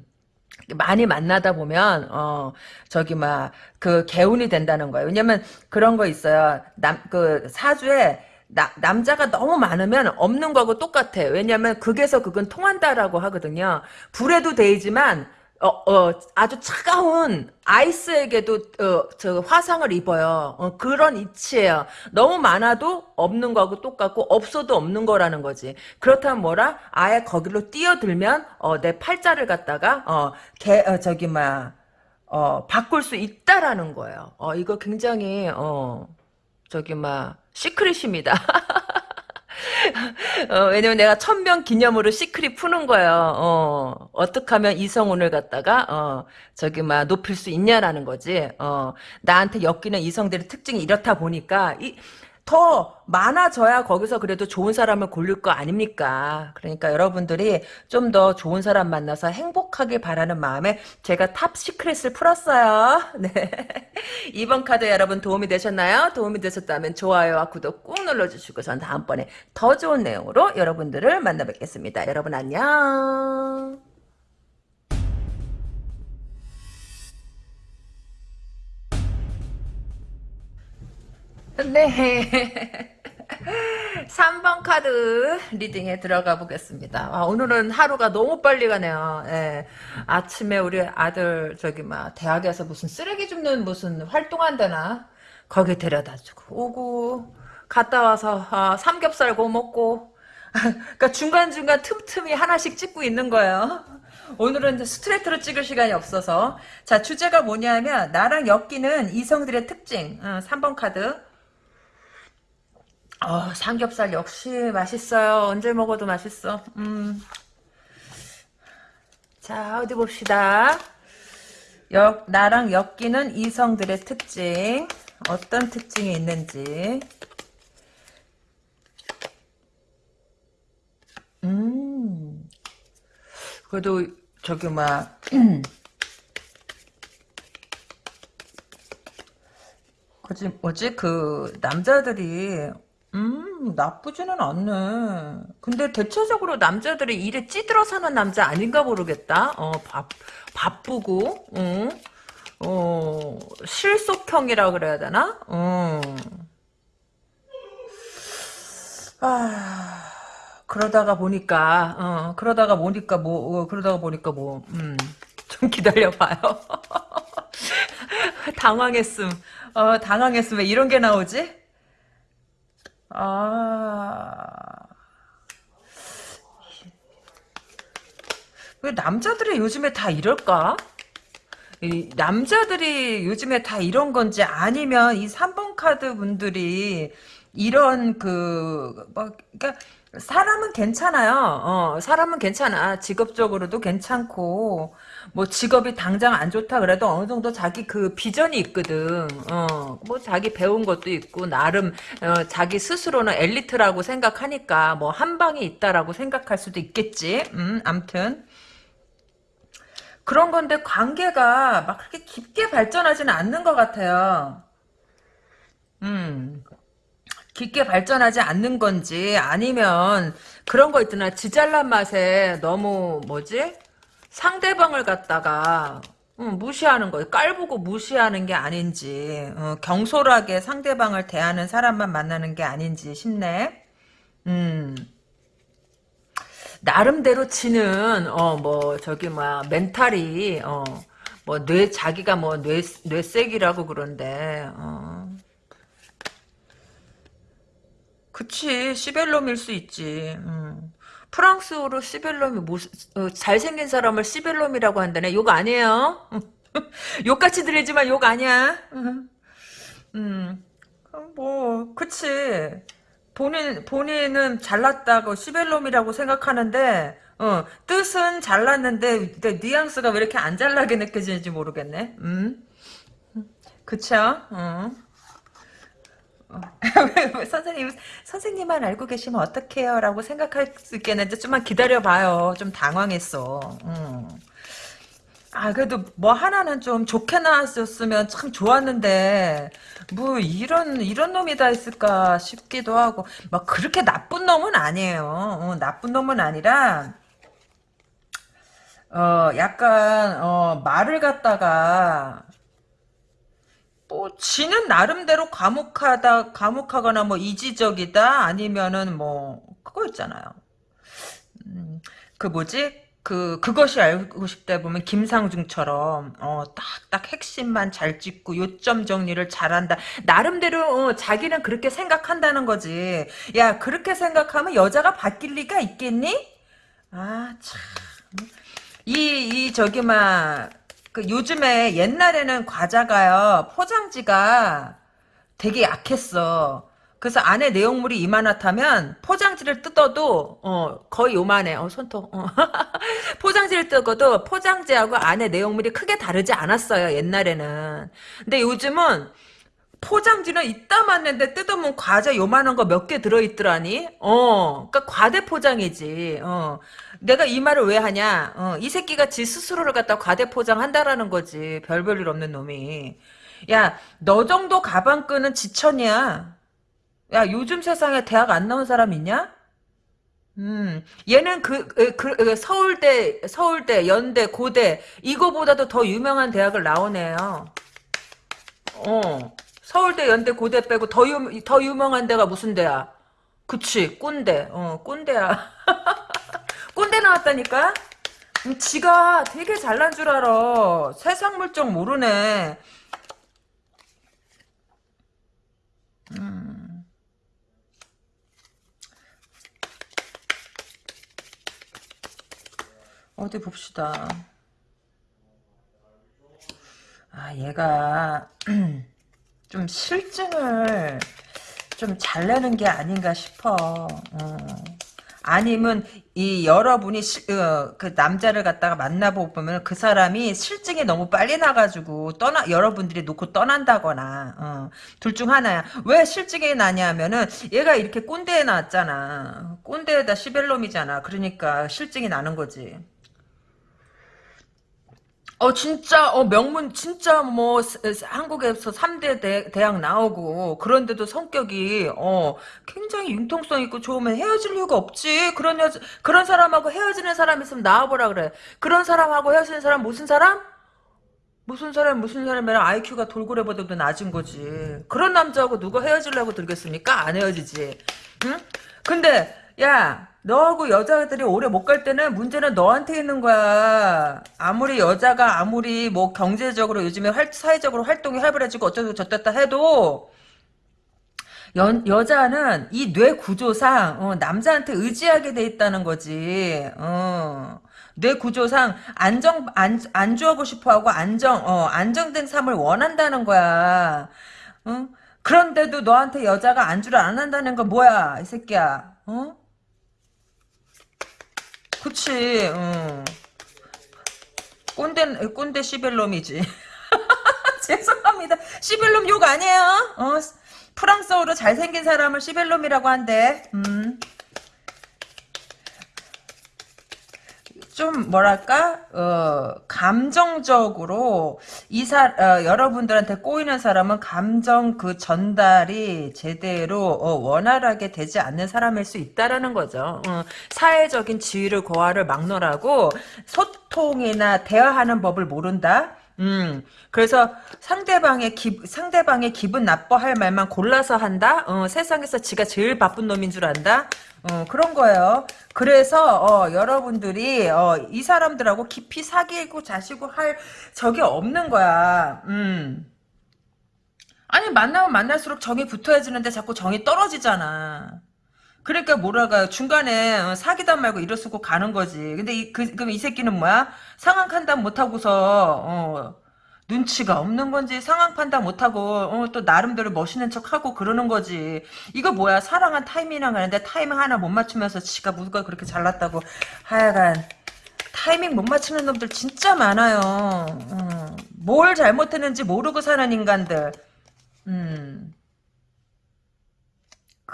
많이 만나다 보면 어 저기 막 그 개운이 된다는 거예요. 왜냐면 그런 거 있어요. 남 그 사주에 나, 남자가 너무 많으면 없는 거하고 똑같아. 왜냐면 극에서 극은 통한다라고 하거든요. 불에도 데이지만 어, 어, 아주 차가운 아이스에게도 어, 저 화상을 입어요. 어, 그런 이치예요. 너무 많아도 없는 거하고 똑같고 없어도 없는 거라는 거지. 그렇다면 뭐라? 아예 거기로 뛰어들면 어, 내 팔자를 갖다가 어, 개, 어, 저기 막 어, 바꿀 수 있다라는 거예요. 어, 이거 굉장히 어, 저기 막 시크릿입니다. 어, 왜냐면 내가 천명 기념으로 시크릿 푸는 거예요. 어, 어떻게 하면 이성운을 갖다가, 어, 저기, 막, 높일 수 있냐라는 거지. 어, 나한테 엮이는 이성들의 특징이 이렇다 보니까, 이, 더 많아져야 거기서 그래도 좋은 사람을 고를 거 아닙니까? 그러니까 여러분들이 좀 더 좋은 사람 만나서 행복하길 바라는 마음에 제가 top secret을 풀었어요. 네. 2번 카드 여러분 도움이 되셨나요? 도움이 되셨다면 좋아요와 구독 꾹 눌러주시고 전 다음번에 더 좋은 내용으로 여러분들을 만나 뵙겠습니다. 여러분 안녕. 네. 3번 카드 리딩에 들어가 보겠습니다. 아, 오늘은 하루가 너무 빨리 가네요. 예. 아침에 우리 아들 저기 막 대학에서 무슨 쓰레기 줍는 무슨 활동한다나 거기 데려다 주고 오고 갔다 와서 아, 삼겹살 구워 먹고 그러니까 중간중간 틈틈이 하나씩 찍고 있는 거예요. 오늘은 스트레이트로 찍을 시간이 없어서 자 주제가 뭐냐면 나랑 엮이는 이성들의 특징 어, 3번 카드 어, 삼겹살 역시 맛있어요. 언제 먹어도 맛있어. 음. 자, 어디 봅시다. 역, 나랑 엮이는 이성들의 특징. 어떤 특징이 있는지. 음. 그래도, 저기, 막, 그지, 뭐지, 그, 남자들이 음, 나쁘지는 않네. 근데 대체적으로 남자들이 일에 찌들어 사는 남자 아닌가 모르겠다. 어, 바, 바쁘고, 어, 어, 실속형이라 그래야 되나? 어. 아, 그러다가 보니까, 어, 그러다가 보니까 뭐, 어, 그러다가 보니까 뭐, 음, 좀 기다려봐요. 당황했음. 어, 당황했음. 왜 이런 게 나오지? 아. 왜 남자들이 요즘에 다 이럴까? 이 남자들이 요즘에 다 이런 건지 아니면 이 3번 카드 분들이 이런 그, 뭐, 그니까, 사람은 괜찮아요. 어, 사람은 괜찮아. 직업적으로도 괜찮고, 뭐 직업이 당장 안 좋다 그래도 어느 정도 자기 그 비전이 있거든. 어, 뭐 자기 배운 것도 있고 나름 어, 자기 스스로는 엘리트라고 생각하니까 뭐 한 방이 있다라고 생각할 수도 있겠지. 음, 암튼 그런 건데 관계가 막 그렇게 깊게 발전하지는 않는 것 같아요. 음. 깊게 발전하지 않는 건지 아니면 그런 거 있잖아 지잘난 맛에 너무 뭐지 상대방을 갖다가 음, 무시하는 거예요. 깔보고 무시하는 게 아닌지 어, 경솔하게 상대방을 대하는 사람만 만나는 게 아닌지 싶네. 음. 나름대로 지는 어 뭐 저기 뭐 멘탈이 어 뭐 뇌 자기가 뭐 뇌 뇌색이라고 그런데 어 그치 시벨롬일 수 있지. 음. 프랑스어로 시벨롬이 뭐, 어, 잘생긴 사람을 시벨롬이라고 한다네. 욕 아니에요. 욕같이 들리지만 욕 아니야. 음, 뭐, 그치. 본인 본인은 잘났다고 시벨롬이라고 생각하는데 어, 뜻은 잘났는데 근데 뉘앙스가 왜 이렇게 안 잘나게 느껴지는지 모르겠네. 음. 그쵸? 어. 어. 선생님, 선생님만 알고 계시면 어떡해요? 라고 생각할 수 있겠는데, 좀만 기다려봐요. 좀 당황했어. 음. 아, 그래도 뭐 하나는 좀 좋게 나왔었으면 참 좋았는데, 뭐 이런, 이런 놈이 다 있을까 싶기도 하고, 막 그렇게 나쁜 놈은 아니에요. 어, 나쁜 놈은 아니라, 어, 약간, 어, 말을 갖다가, 뭐, 지는 나름대로 과묵하다, 과묵하거나 뭐 이지적이다, 아니면은 뭐, 그거 있잖아요. 음, 그 뭐지? 그, 그것이 알고 싶다 보면 김상중처럼, 어, 딱딱 핵심만 잘 짚고 요점 정리를 잘한다. 나름대로, 어, 자기는 그렇게 생각한다는 거지. 야, 그렇게 생각하면 여자가 바뀔 리가 있겠니? 아, 참. 이, 이, 저기, 막, 그 요즘에 옛날에는 과자가요, 포장지가 되게 약했어. 그래서 안에 내용물이 이만하다면 포장지를 뜯어도 어 거의 요만해. 어 손톱. 어. 포장지를 뜯어도 포장지하고 안에 내용물이 크게 다르지 않았어요. 옛날에는. 근데 요즘은 포장지는 이따 맞는데 뜯으면 과자 요만한 거 몇 개 들어있더라니. 어, 그러니까 과대 포장이지. 어, 내가 이 말을 왜 하냐? 어, 이 새끼가 지 스스로를 갖다 과대 포장한다라는 거지. 별 볼 일 없는 놈이. 야, 너 정도 가방끈은 지천이야. 야, 요즘 세상에 대학 안 나온 사람 있냐? 음, 얘는 그, 그, 그, 서울대, 서울대, 연대, 고대, 이거보다도 더 유명한 대학을 나오네요. 어. 서울대, 연대, 고대 빼고 더, 유, 더 유명한 데가 무슨 데야? 그치, 꼰대. 어, 꼰대야. 꼰대 나왔다니까? 음, 지가 되게 잘난 줄 알아. 세상 물정 모르네. 음. 어디 봅시다. 아, 얘가 좀 실증을 좀 잘 내는 게 아닌가 싶어. 어. 아니면 이 여러분이 시, 어, 그 남자를 갖다가 만나보면 그 사람이 실증이 너무 빨리 나가지고 떠나 여러분들이 놓고 떠난다거나 어, 둘 중 하나야. 왜 실증이 나냐면은 얘가 이렇게 꼰대에 나왔잖아. 꼰대에다 시벨롬이잖아. 그러니까 실증이 나는 거지. 어 진짜 어 명문 진짜 뭐 한국에서 3대 대, 대학 나오고 그런데도 성격이 어 굉장히 융통성 있고 좋으면 헤어질 이유가 없지. 그런 여 그런 사람하고 헤어지는 사람 있으면 나와보라 그래. 그런 사람하고 헤어지는 사람 무슨 사람? 무슨 사람 무슨 사람이랑 IQ가 돌고래보다도 낮은 거지. 그런 남자하고 누가 헤어지려고 들겠습니까? 안 헤어지지. 응? 근데 야 너하고 여자들이 오래 못 갈 때는 문제는 너한테 있는 거야. 아무리 여자가 아무리 뭐 경제적으로 요즘에 활, 사회적으로 활동이 활발해지고 어쩌고 저쩌다 해도 여, 여자는 이 뇌 구조상 어, 남자한테 의지하게 돼 있다는 거지. 어. 뇌 구조상 안정 안 안주하고 싶어하고 안정 어, 안정된 삶을 원한다는 거야. 어? 그런데도 너한테 여자가 안주를 안 한다는 건 뭐야 이 새끼야. 어? 그치, 응. 꼰대, 꼰대 시벨롬이지. 죄송합니다. 시벨롬 욕 아니에요? 어, 프랑스어로 잘생긴 사람을 시벨롬이라고 한대. 음. 좀 뭐랄까 어, 감정적으로 이사 어, 여러분들한테 꼬이는 사람은 감정 그 전달이 제대로 어, 원활하게 되지 않는 사람일 수 있다라는 거죠. 어, 사회적인 지위를 고하를 막론하고 소통이나 대화하는 법을 모른다. 음, 그래서 상대방의 기, 상대방의 기분 나빠할 말만 골라서 한다? 어, 세상에서 지가 제일 바쁜 놈인 줄 안다? 어, 그런 거예요. 그래서, 어, 여러분들이, 어, 이 사람들하고 깊이 사귀고 자시고 할 적이 없는 거야. 음. 아니, 만나면 만날수록 정이 붙어야 지는데 자꾸 정이 떨어지잖아. 그러니까 뭐라가 중간에 어, 사귀다 말고 이럴 수고 가는 거지. 근데 이, 그, 그럼 이 새끼는 뭐야? 상황 판단 못하고서, 어, 눈치가 없는 건지 상황 판단 못하고 어, 또 나름대로 멋있는 척하고 그러는 거지. 이거 뭐야 사랑한 타이밍이랑 하는데 타이밍 하나 못 맞추면서 지가 누가 그렇게 잘났다고 하여간 타이밍 못 맞추는 놈들 진짜 많아요. 어, 뭘 잘못했는지 모르고 사는 인간들. 음.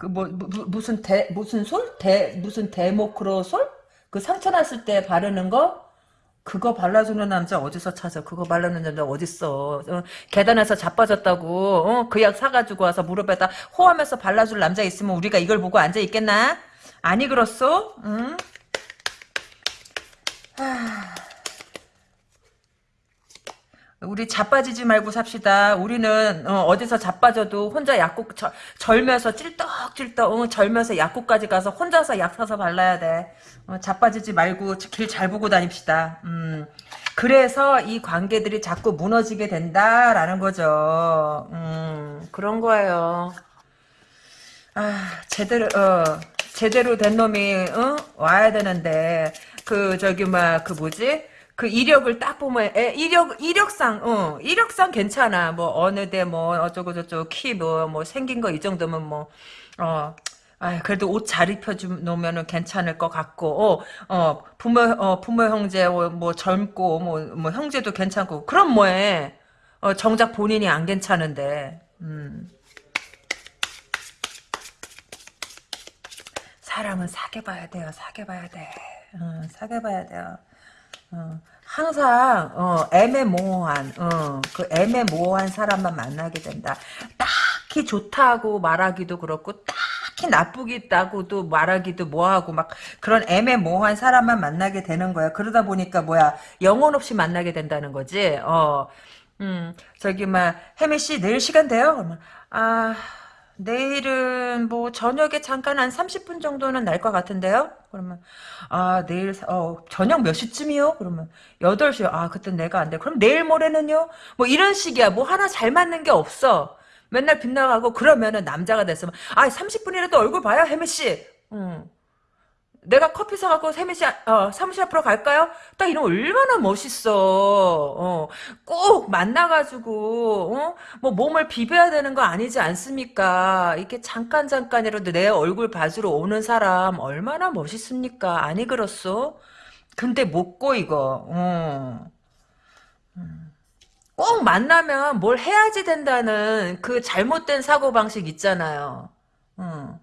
그 뭐 무슨 대 무슨 솔? 대 무슨 데모크로솔? 그 상처 났을 때 바르는 거? 그거 발라주는 남자 어디서 찾아? 그거 바르는 남자 어딨어? 어, 계단에서 자빠졌다고 어? 그 약 사가지고 와서 무릎에다 호하면서 발라줄 남자 있으면 우리가 이걸 보고 앉아 있겠나? 아니 그렇소? 응? 하... 우리 자빠지지 말고 삽시다. 우리는 어, 디서 자빠져도 혼자 약국 저, 절면서 찔떡찔떡 어, 절면서 약국까지 가서 혼자서 약 사서 발라야 돼. 어, 자빠지지 말고 길 잘 보고 다닙시다. 음, 그래서 이 관계들이 자꾸 무너지게 된다라는 거죠. 음, 그런 거예요. 아 제대로 어, 제대로 된 놈이 어? 와야 되는데 그 저기 막 그 뭐지? 그 이력을 딱 보면 에, 이력 이력상 어 이력상 괜찮아. 뭐 어느 데뭐 어쩌고 저쩌고 키 뭐뭐 뭐 생긴 거 이 정도면 뭐어 아 그래도 옷 잘 입혀 놓으면은 괜찮을 것 같고 어, 어 부모 어 부모 형제 뭐, 뭐 젊고 뭐 뭐 형제도 괜찮고. 그럼 뭐해? 어 정작 본인이 안 괜찮은데. 음. 사람은 사귀어 봐야 돼요. 사귀어 봐야 돼. 어, 사귀어 봐야 돼요 어, 항상 어, 애매모호한 어, 그 애매모호한 사람만 만나게 된다. 딱히 좋다고 말하기도 그렇고 딱히 나쁘겠다고도 말하기도 뭐하고 막 그런 애매모호한 사람만 만나게 되는 거야. 그러다 보니까 뭐야 영혼 없이 만나게 된다는 거지. 어, 음 저기 막 혜미 씨 내일 시간 돼요? 그러면 아 내일은 뭐 저녁에 잠깐 한 30분 정도는 날 것 같은데요? 그러면 아 내일 어 저녁 몇 시쯤이요? 그러면 8시 아 그때 내가 안 돼. 그럼 내일 모레는요? 뭐 이런 식이야. 뭐 하나 잘 맞는 게 없어. 맨날 빗나가고 그러면은 남자가 됐으면 아 30분이라도 얼굴 봐요 혜미 씨. 응. 내가 커피 사갖고 세미씨 어, 사무실 앞으로 갈까요? 딱 이러면 얼마나 멋있어. 어, 꼭 만나가지고 어? 뭐 몸을 비벼야 되는 거 아니지 않습니까? 이렇게 잠깐 잠깐이라도 내 얼굴 봐주러 오는 사람 얼마나 멋있습니까? 아니 그렇소? 근데 못 고 이거. 어. 음. 꼭 만나면 뭘 해야지 된다는 그 잘못된 사고방식 있잖아요. 어.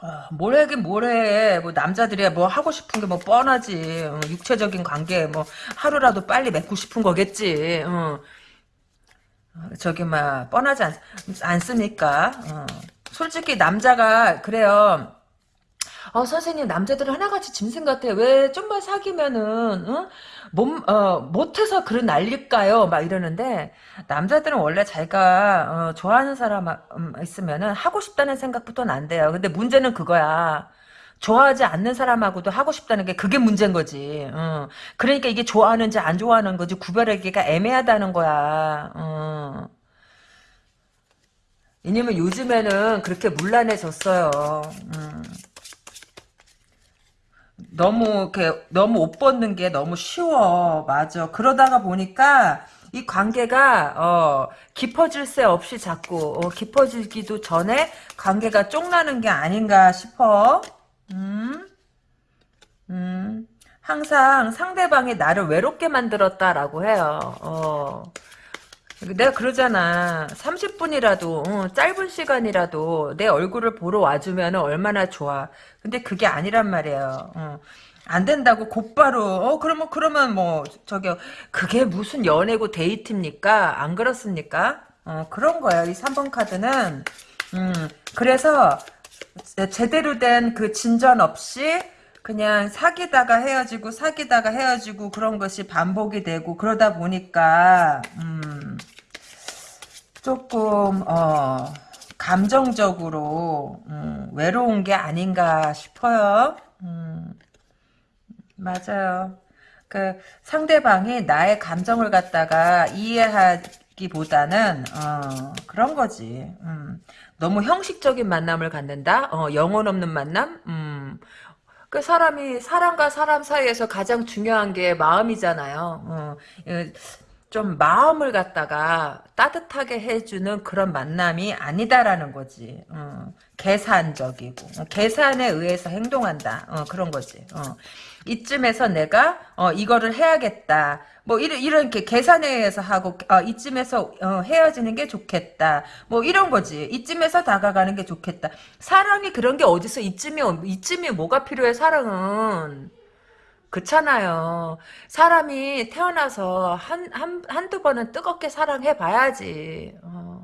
아, 뭘 하긴 뭘 해. 뭐 남자들이야 뭐 하고 싶은 게 뭐 뻔하지. 어, 육체적인 관계 뭐 하루라도 빨리 맺고 싶은 거겠지. 어. 저기 막 뻔하지 않, 않습니까? 어. 솔직히 남자가 그래요. 어, 선생님, 남자들은 하나같이 짐승 같아요. 왜 좀만 사귀면은, 어? 몸, 어, 못해서 그런 난릴까요? 막 이러는데, 남자들은 원래 자기가, 어, 좋아하는 사람 음, 있으면은 하고 싶다는 생각부터 난대요. 근데 문제는 그거야. 좋아하지 않는 사람하고도 하고 싶다는 게 그게 문제인 거지. 어. 그러니까 이게 좋아하는지 안 좋아하는 거지 구별하기가 애매하다는 거야. 어. 왜냐면 요즘에는 그렇게 물란해졌어요. 음. 너무 이렇게 너무 옷 벗는 게 너무 쉬워. 맞아. 그러다가 보니까 이 관계가 어, 깊어질 새 없이 자꾸 어, 깊어지기도 전에 관계가 쫑나는 게 아닌가 싶어. 음, 음, 항상 상대방이 나를 외롭게 만들었다라고 해요. 어. 내가 그러잖아. 30분이라도 어, 짧은 시간이라도 내 얼굴을 보러 와주면 얼마나 좋아. 근데 그게 아니란 말이에요. 어. 안 된다고 곧바로 어 그러면 그러면 뭐 저기 그게 무슨 연애고 데이트입니까? 안 그렇습니까? 어 그런 거예요. 이 3번 카드는 음 그래서 제대로 된 그 진전 없이 그냥 사귀다가 헤어지고 사귀다가 헤어지고 그런 것이 반복이 되고 그러다 보니까 음, 조금 어, 감정적으로 음, 외로운 게 아닌가 싶어요. 음, 맞아요. 그 상대방이 나의 감정을 갖다가 이해하기보다는 어, 그런 거지. 음, 너무 형식적인 만남을 갖는다. 어, 영혼 없는 만남. 음, 그 사람이 사람과 사람 사이에서 가장 중요한 게 마음이잖아요. 어, 예, 좀 마음을 갖다가 따뜻하게 해주는 그런 만남이 아니다라는 거지. 어, 계산적이고 어, 계산에 의해서 행동한다. 어, 그런 거지. 어. 이쯤에서 내가 어, 이거를 해야겠다. 뭐 이런 이렇게 계산에 의해서 하고 어, 이쯤에서 어, 헤어지는 게 좋겠다. 뭐 이런 거지. 이쯤에서 다가가는 게 좋겠다. 사랑이 그런 게 어디서 이쯤이 이쯤이 뭐가 필요해 사랑은. 그렇잖아요. 사람이 태어나서 한, 한, 한두 번은 뜨겁게 사랑해 봐야지. 어.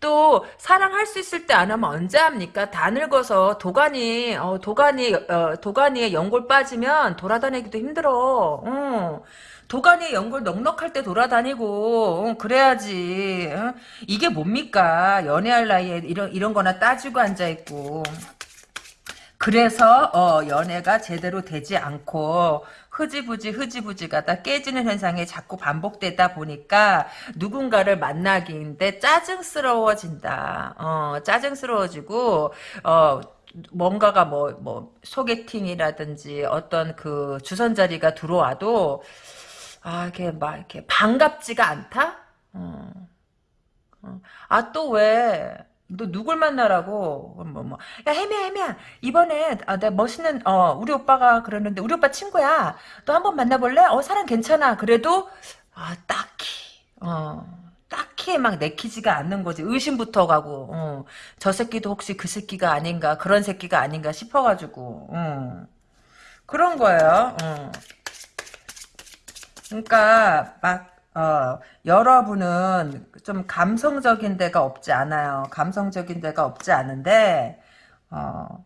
또, 사랑할 수 있을 때 안 하면 언제 합니까? 다 늙어서 도가니, 어, 도가니, 어, 도가니에 연골 빠지면 돌아다니기도 힘들어. 어. 도가니에 연골 넉넉할 때 돌아다니고, 어, 그래야지. 어? 이게 뭡니까? 연애할 나이에 이런, 이런 거나 따지고 앉아 있고. 그래서 어, 연애가 제대로 되지 않고 흐지부지 흐지부지가 다 깨지는 현상이 자꾸 반복되다 보니까 누군가를 만나기인데 짜증스러워진다. 어, 짜증스러워지고 어, 뭔가가 뭐, 뭐, 소개팅이라든지 어떤 그 주선자리가 들어와도, 아, 이렇게 막, 이렇게 반갑지가 않다? 어. 어. 아, 또 왜, 너 누굴 만나라고? 뭐 뭐. 야 혜미야 혜미야. 이번에 아, 내가 멋있는 어 우리 오빠가 그러는데 우리 오빠 친구야. 너 한번 만나볼래? 어 사람 괜찮아. 그래도 아 딱히 어 딱히 막 내키지가 않는 거지. 의심부터 가고 어, 저 새끼도 혹시 그 새끼가 아닌가 그런 새끼가 아닌가 싶어가지고 어. 그런 거예요 어. 그러니까 막 어, 여러분은 좀 감성적인 데가 없지 않아요. 감성적인 데가 없지 않은데, 어,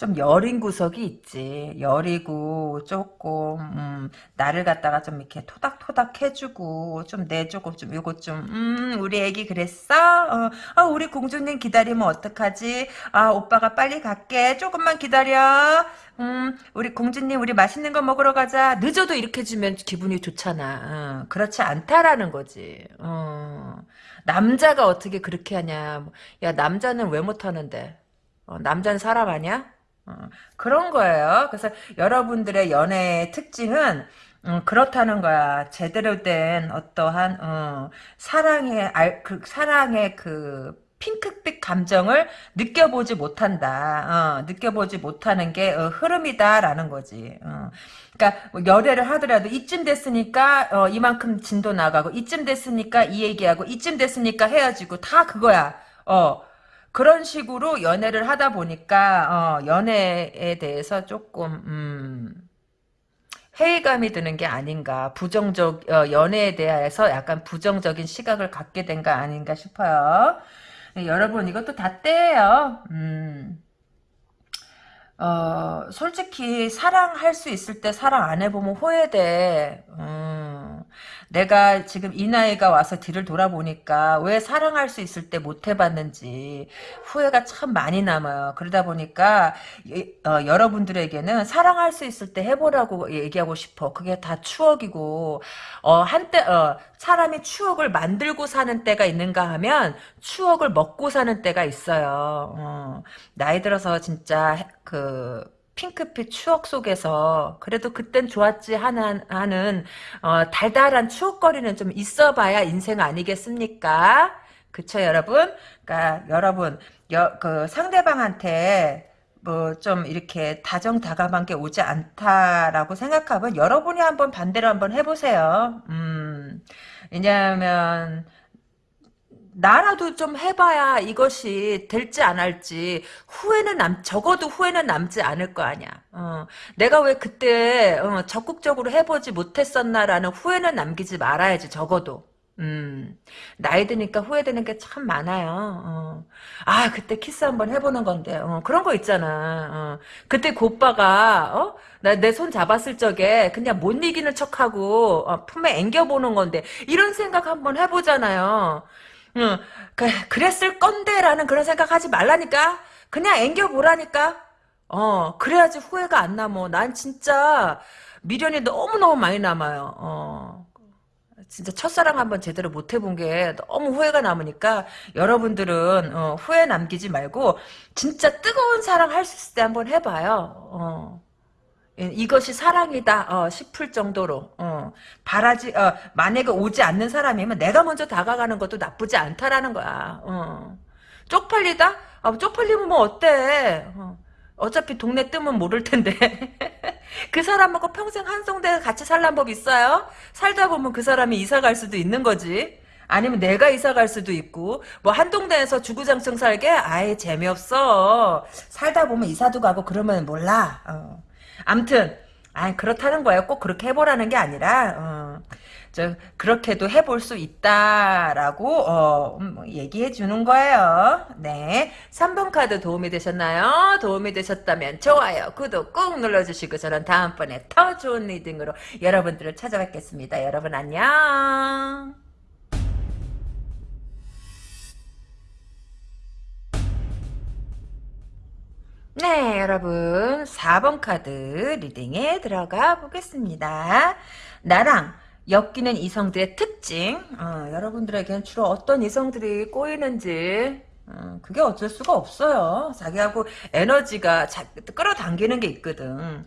좀 여린 구석이 있지. 여리고 조금 음, 나를 갖다가 좀 이렇게 토닥토닥 해주고 좀 내 조금 좀 요거 좀 음, 우리 애기 그랬어? 어, 아, 우리 공주님 기다리면 어떡하지? 아 오빠가 빨리 갈게. 조금만 기다려. 음, 우리 공주님 우리 맛있는 거 먹으러 가자. 늦어도 이렇게 주면 기분이 좋잖아. 어, 그렇지 않다라는 거지. 어, 남자가 어떻게 그렇게 하냐. 야 남자는 왜 못하는데? 어, 남자는 사람 아니야? 어, 그런 거예요. 그래서 여러분들의 연애의 특징은 음, 그렇다는 거야. 제대로 된 어떠한 어, 사랑의 알, 그 사랑의 그 핑크빛 감정을 느껴보지 못한다. 어, 느껴보지 못하는 게 어, 흐름이다라는 거지. 어. 그러니까 뭐 열애를 하더라도 이쯤 됐으니까 어, 이만큼 진도 나가고 이쯤 됐으니까 이 얘기하고 이쯤 됐으니까 헤어지고 다 그거야. 어. 그런 식으로 연애를 하다 보니까 어, 연애에 대해서 조금 음, 회의감이 드는 게 아닌가 부정적 어, 연애에 대해서 약간 부정적인 시각을 갖게 된 거 아닌가 싶어요. 네, 여러분 이것도 다 때예요. 음. 어, 솔직히 사랑할 수 있을 때 사랑 안 해보면 후회돼. 음. 내가 지금 이 나이가 와서 뒤를 돌아보니까 왜 사랑할 수 있을 때 못 해봤는지 후회가 참 많이 남아요. 그러다 보니까 어, 여러분들에게는 사랑할 수 있을 때 해보라고 얘기하고 싶어. 그게 다 추억이고 어, 한때 어, 사람이 추억을 만들고 사는 때가 있는가 하면 추억을 먹고 사는 때가 있어요. 어, 나이 들어서 진짜 그 핑크빛 추억 속에서 그래도 그땐 좋았지 하는, 하는 어, 달달한 추억거리는 좀 있어봐야 인생 아니겠습니까? 그쵸 여러분? 그러니까 여러분 여, 그 상대방한테 뭐 좀 이렇게 다정다감한 게 오지 않다라고 생각하면 여러분이 한번 반대로 한번 해보세요. 음, 왜냐하면 나라도 좀 해봐야 이것이 될지 안 할지 후회는 남 적어도 후회는 남지 않을 거 아니야. 어, 내가 왜 그때 어, 적극적으로 해보지 못했었나라는 후회는 남기지 말아야지 적어도. 음, 나이 드니까 후회되는 게 참 많아요. 어. 아, 그때 키스 한번 해보는 건데, 어, 그런 거 있잖아. 어. 그때 그 오빠가, 어? 나내 손 잡았을 적에 그냥 못 이기는 척하고, 어, 품에 앵겨보는 건데, 이런 생각 한번 해보잖아요. 응, 그, 그랬을 건데라는 그런 생각하지 말라니까. 그냥 앵겨보라니까. 어, 그래야지 후회가 안 남어. 난 진짜 미련이 너무너무 많이 남아요. 어. 진짜 첫사랑 한번 제대로 못 해본 게 너무 후회가 남으니까 여러분들은 어, 후회 남기지 말고 진짜 뜨거운 사랑 할 수 있을 때 한번 해봐요. 어. 예, 이것이 사랑이다 어, 싶을 정도로 어, 바라지 어, 만약에 오지 않는 사람이면 내가 먼저 다가가는 것도 나쁘지 않다라는 거야. 어. 쪽팔리다? 아, 쪽팔리면 뭐 어때? 어. 어차피 동네 뜨면 모를 텐데. 그 사람하고 평생 한송대 같이 살란 법 있어요? 살다 보면 그 사람이 이사 갈 수도 있는 거지. 아니면 내가 이사 갈 수도 있고 뭐 한동대에서 주구장창 살게 아예 재미없어 살다 보면 이사도 가고 그러면 몰라 어. 암튼 아 그렇다는 거예요 꼭 그렇게 해보라는 게 아니라 어. 저 그렇게도 해볼 수 있다라고 어, 음, 얘기해 주는 거예요. 네. 3번 카드 도움이 되셨나요? 도움이 되셨다면 좋아요, 구독 꾹 눌러주시고 저는 다음번에 더 좋은 리딩으로 여러분들을 찾아뵙겠습니다. 여러분 안녕. 네, 여러분 4번 카드 리딩에 들어가 보겠습니다. 나랑 엮이는 이성들의 특징 어, 여러분들에게는 주로 어떤 이성들이 꼬이는지 어, 그게 어쩔 수가 없어요. 자기하고 에너지가 자, 끌어당기는 게 있거든.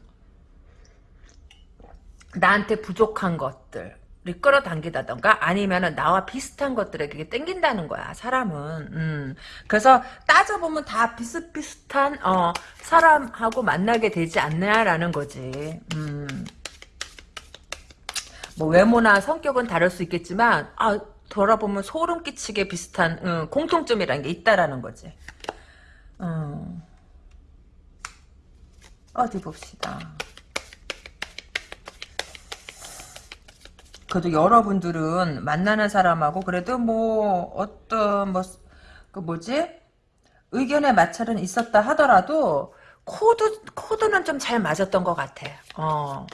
나한테 부족한 것들 을 끌어 당기다던가 아니면은 나와 비슷한 것들에 그게 땡긴다는 거야 사람은 음. 그래서 따져보면 다 비슷비슷한 어, 사람하고 만나게 되지 않냐라는 거지 음. 뭐 외모나 성격은 다를 수 있겠지만 아 돌아보면 소름 끼치게 비슷한 음, 공통점이라는 게 있다라는 거지. 음. 어디 봅시다. 그래도 여러분들은 만나는 사람하고 그래도 뭐 어떤 뭐 그 뭐지 의견의 마찰은 있었다 하더라도 코드 코드는 좀 잘 맞았던 것 같아. 어.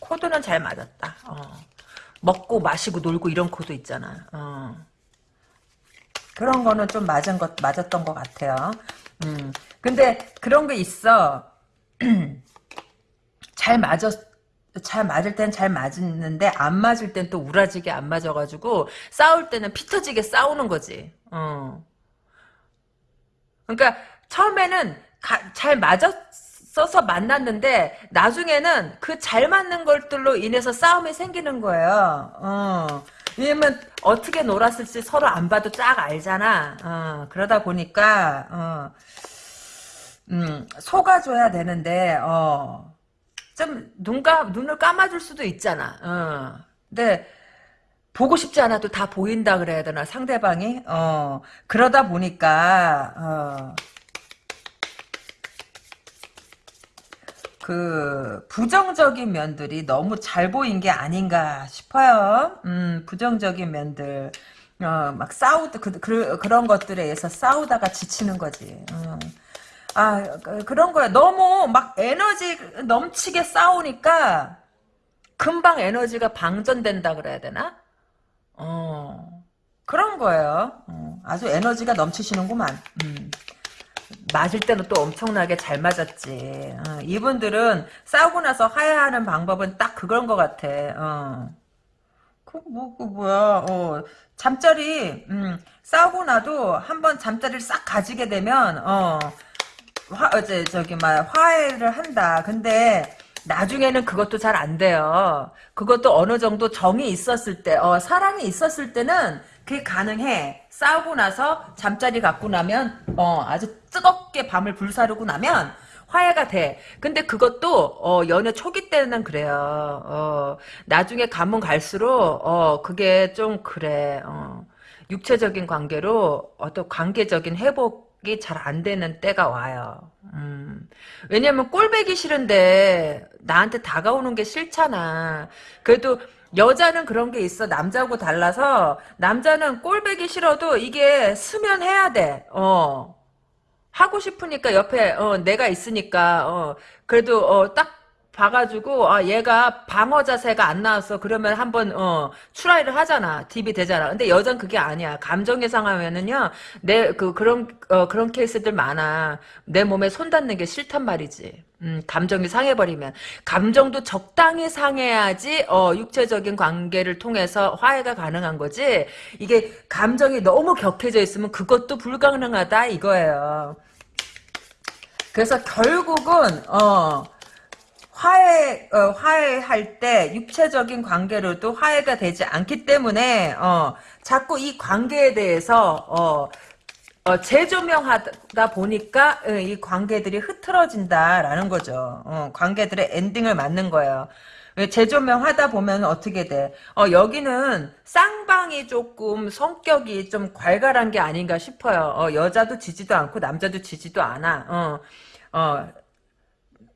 코드는 잘 맞았다. 어. 먹고 마시고 놀고 이런 코드 있잖아. 어. 그런 거는 좀 맞은 것 맞았던 것 같아요. 음. 근데 그런 게 있어. 잘 맞았 잘 맞을 땐 잘 맞는데 안 맞을 땐 또 우라지게 안 맞아가지고 싸울 때는 피 터지게 싸우는 거지. 어. 그러니까 처음에는 가, 잘 맞았 써서 만났는데 나중에는 그 잘 맞는 것들로 인해서 싸움이 생기는 거예요. 어. 왜냐면 어떻게 놀았을지 서로 안 봐도 쫙 알잖아. 어. 그러다 보니까 어. 음, 속아줘야 되는데 어. 좀 눈가 눈을 감아줄 수도 있잖아. 어. 근데 보고 싶지 않아도 다 보인다 그래야 되나 상대방이 어 그러다 보니까 어 그 부정적인 면들이 너무 잘 보인 게 아닌가 싶어요. 음, 부정적인 면들. 어, 막 싸우다 그, 그, 그런 것들에 의해서 싸우다가 지치는 거지. 어. 아 그, 그런 거야. 너무 막 에너지 넘치게 싸우니까 금방 에너지가 방전된다 그래야 되나? 어 그런 거예요. 어, 아주 에너지가 넘치시는구만. 음. 맞을 때는 또 엄청나게 잘 맞았지. 어, 이분들은 싸우고 나서 화해하는 방법은 딱 그런 것 같아. 어. 그, 뭐, 그, 뭐야, 어. 잠자리, 음, 싸우고 나도 한번 잠자리를 싹 가지게 되면, 어, 화, 어제, 저기, 막, 화해를 한다. 근데, 나중에는 그것도 잘 안 돼요. 그것도 어느 정도 정이 있었을 때, 어, 사랑이 있었을 때는, 그게 가능해. 싸우고 나서 잠자리 갖고 나면 어 아주 뜨겁게 밤을 불사르고 나면 화해가 돼. 근데 그것도 어 연애 초기 때는 그래요. 어 나중에 가면 갈수록 어 그게 좀 그래. 어 육체적인 관계로 어떤 관계적인 회복 이잘안 되는 때가 와요. 음. 왜냐면 꼴배기 싫은데 나한테 다가오는 게 싫잖아. 그래도 여자는 그런 게 있어. 남자하고 달라서 남자는 꼴배기 싫어도 이게 수면해야 돼. 어. 하고 싶으니까 옆에 어, 내가 있으니까 어, 그래도 어, 딱 봐가지고 아 얘가 방어 자세가 안 나왔어. 그러면 한번 어 추라이를 하잖아. 딥이 되잖아. 근데 여잔 그게 아니야. 감정에 상하면은요 내 그 그런 어 그런 케이스들 많아. 내 몸에 손 닿는 게 싫단 말이지. 음 감정이 상해버리면. 감정도 적당히 상해야지 어 육체적인 관계를 통해서 화해가 가능한 거지. 이게 감정이 너무 격해져 있으면 그것도 불가능하다 이거예요. 그래서 결국은 어 화해 어, 화해할 때 육체적인 관계로도 화해가 되지 않기 때문에 어, 자꾸 이 관계에 대해서 어, 어, 재조명하다 보니까 어, 이 관계들이 흐트러진다라는 거죠. 어, 관계들의 엔딩을 맞는 거예요. 왜 재조명하다 보면 어떻게 돼? 어, 여기는 쌍방이 조금 성격이 좀 괄괄한 게 아닌가 싶어요. 어, 여자도 지지도 않고 남자도 지지도 않아. 어, 어,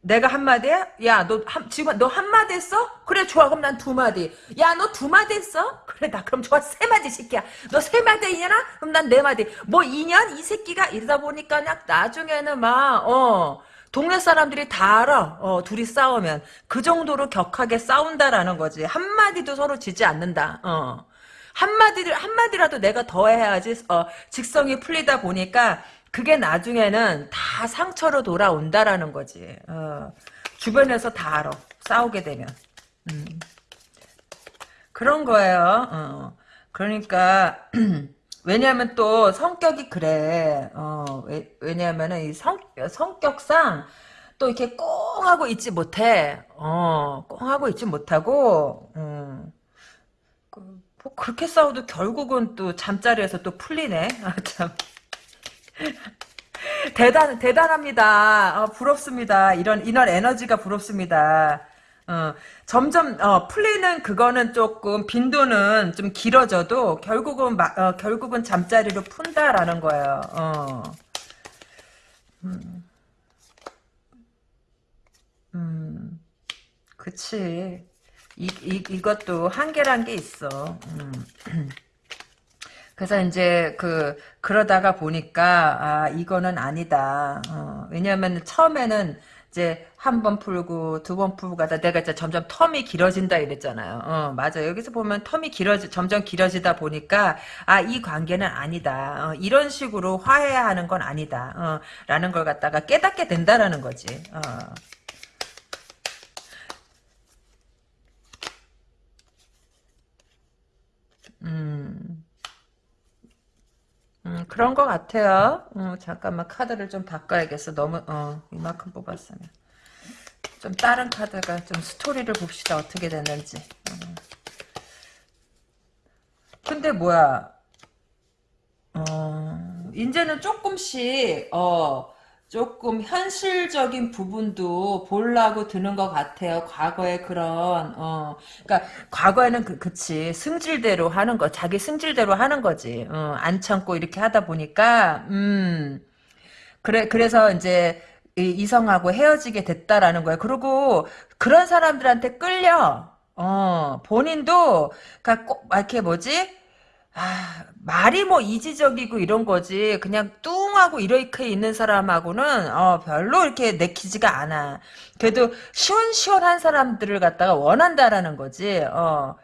내가 한마디야? 야, 너 한, 지금 너 한마디 했어? 그래, 좋아. 그럼 난 두 마디. 야, 너 두 마디 했어? 그래, 나 그럼 좋아. 세 마디 새끼야. 너 세 마디 이냐나? 그럼 난 네 마디. 뭐 2년? 이 새끼가 이러다 보니까 그냥 나중에는 막, 어, 동네 사람들이 다 알아. 어, 둘이 싸우면. 그 정도로 격하게 싸운다라는 거지. 한마디도 서로 지지 않는다. 어. 한마디를, 한마디라도 내가 더 해야지, 어, 직성이 풀리다 보니까, 그게 나중에는 다 상처로 돌아온다라는 거지. 어, 주변에서 다 알아. 싸우게 되면. 음. 그런 거예요. 어. 그러니까 왜냐하면 또 성격이 그래. 어, 왜, 성, 성격상 또 이렇게 꽁 하고 있지 못해. 어, 꽁 하고 있지 못하고, 음. 그, 뭐 그렇게 싸워도 결국은 또 잠자리에서 또 풀리네. 아, 참. 대단 대단합니다. 어, 부럽습니다. 이런 이런 에너지가 부럽습니다. 어, 점점 어, 풀리는 그거는 조금 빈도는 좀 길어져도 결국은 마, 어, 결국은 잠자리로 푼다라는 거예요. 어. 음. 음. 그치. 이, 이, 이것도 한계란 게 있어. 음. 그래서 이제 그 그러다가 보니까 아 이거는 아니다. 어, 왜냐하면 처음에는 이제 한 번 풀고 두 번 풀고 가다 내가 이제 점점 텀이 길어진다 이랬잖아요. 어, 맞아. 여기서 보면 텀이 길어지 점점 길어지다 보니까 아 이 관계는 아니다. 어, 이런 식으로 화해하는 건 아니다. 어, 라는 걸 갖다가 깨닫게 된다라는 거지. 어. 음. 음, 그런 것 같아요. 음, 잠깐만 카드를 좀 바꿔야겠어. 너무 어 이만큼 뽑았으면 좀 다른 카드가 좀 스토리를 봅시다. 어떻게 됐는지. 음. 근데 뭐야? 어 이제는 조금씩 어 조금 현실적인 부분도 보려고 드는 것 같아요. 과거에 그런 어, 그러니까 과거에는 그 그치 승질대로 하는 거, 자기 승질대로 하는 거지. 어, 안 참고 이렇게 하다 보니까 음 그래 그래서 이제 이, 성하고 헤어지게 됐다라는 거예요. 그리고 그런 사람들한테 끌려. 어 본인도 그러니까 꼭 이렇게 뭐지? 아, 말이 뭐 이지적이고 이런 거지. 그냥 뚱하고 이렇게 있는 사람하고는 어, 별로 이렇게 내키지가 않아. 그래도 시원시원한 사람들을 갖다가 원한다라는 거지. 어.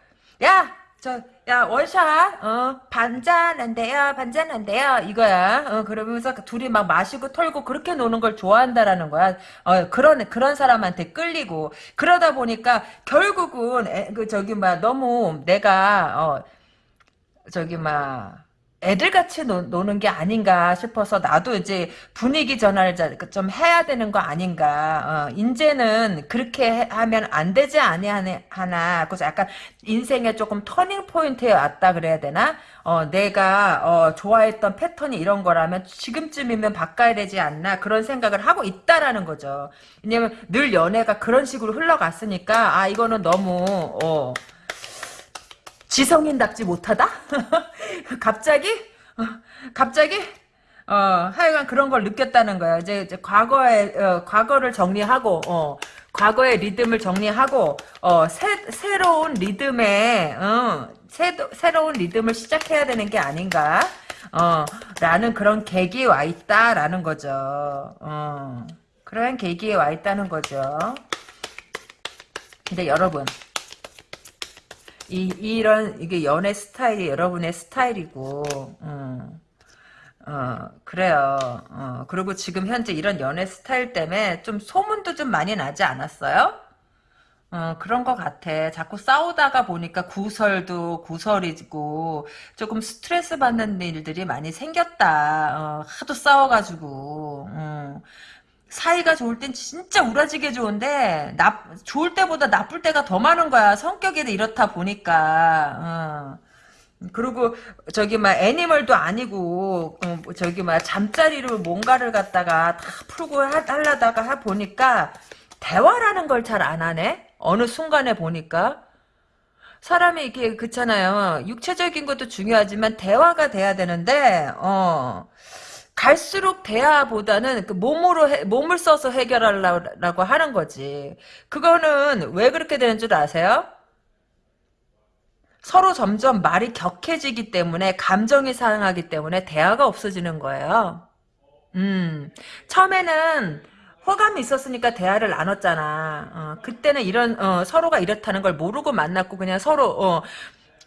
야, 저, 야, 원샷, 어, 반잔 안 돼요, 반잔 안 돼요, 이거야. 어, 그러면서 둘이 막 마시고 털고 그렇게 노는 걸 좋아한다라는 거야. 어, 그런, 그런 사람한테 끌리고. 그러다 보니까 결국은, 애, 그, 저기, 막, 너무 내가, 어, 저기 막 애들 같이 노, 노는 게 아닌가 싶어서 나도 이제 분위기 전환을 좀 해야 되는 거 아닌가. 어, 이제는 그렇게 하면 안 되지 아니 하나. 그래서 약간 인생에 조금 turning point에 왔다 그래야 되나? 어, 내가 어, 좋아했던 패턴이 이런 거라면 지금쯤이면 바꿔야 되지 않나 그런 생각을 하고 있다라는 거죠. 왜냐면 늘 연애가 그런 식으로 흘러갔으니까 아 이거는 너무 어, 지성인답지 못하다? 갑자기? 어, 갑자기? 어, 하여간 그런 걸 느꼈다는 거야. 이제, 이제 과거에, 어, 과거를 정리하고, 어, 과거의 리듬을 정리하고, 어, 새, 새로운 리듬에, 어, 새, 새로운 리듬을 시작해야 되는 게 아닌가, 어, 라는 그런 계기에 와 있다라는 거죠. 어, 그런 계기에 와 있다는 거죠. 근데 여러분 이 이런 이게 연애 스타일이 여러분의 스타일이고 음, 어 그래요. 어 그리고 지금 현재 이런 연애 스타일 때문에 좀 소문도 좀 많이 나지 않았어요? 어, 그런 것 같아. 자꾸 싸우다가 보니까 구설도 구설이고, 조금 스트레스 받는 일들이 많이 생겼다. 어, 하도 싸워가지고, 어. 사이가 좋을 땐 진짜 우라지게 좋은데, 나, 좋을 때보다 나쁠 때가 더 많은 거야. 성격이 이렇다 보니까, 어. 그리고 저기 막 애니멀도 아니고 어, 뭐 저기 막 잠자리로 뭔가를 갖다가 다 풀고 하, 하려다가 하 보니까 대화라는 걸 잘 안 하네. 어느 순간에 보니까 사람이 이게 그렇잖아요. 육체적인 것도 중요하지만 대화가 돼야 되는데 어 갈수록 대화보다는 그 몸으로 해, 몸을 써서 해결하려고 하는 거지. 그거는 왜 그렇게 되는 줄 아세요? 서로 점점 말이 격해지기 때문에 감정이 상하기 때문에 대화가 없어지는 거예요. 음, 처음에는 호감이 있었으니까 대화를 나눴잖아. 어, 그때는 이런 어, 서로가 이렇다는 걸 모르고 만났고 그냥 서로 어,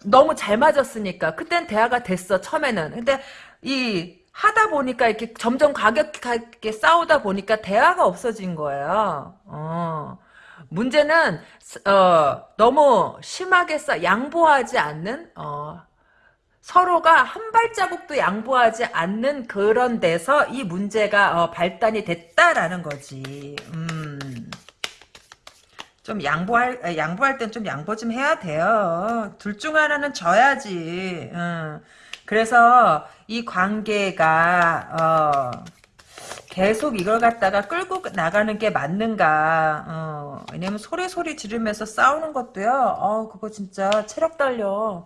너무 잘 맞았으니까 그땐 대화가 됐어 처음에는. 근데 이 하다 보니까 이렇게 점점 과격하게 싸우다 보니까 대화가 없어진 거예요. 어. 문제는 어, 너무 심하게 싸 양보하지 않는 어, 서로가 한 발자국도 양보하지 않는 그런 데서 이 문제가 어, 발단이 됐다라는 거지. 음. 좀 양보할 아, 양보할 땐 좀 양보 좀 해야 돼요. 둘 중 하나는 져야지. 음. 그래서 이 관계가 어, 계속 이걸 갖다가 끌고 나가는 게 맞는가. 어, 왜냐면 소리 소리 지르면서 싸우는 것도요. 어, 그거 진짜 체력 달려.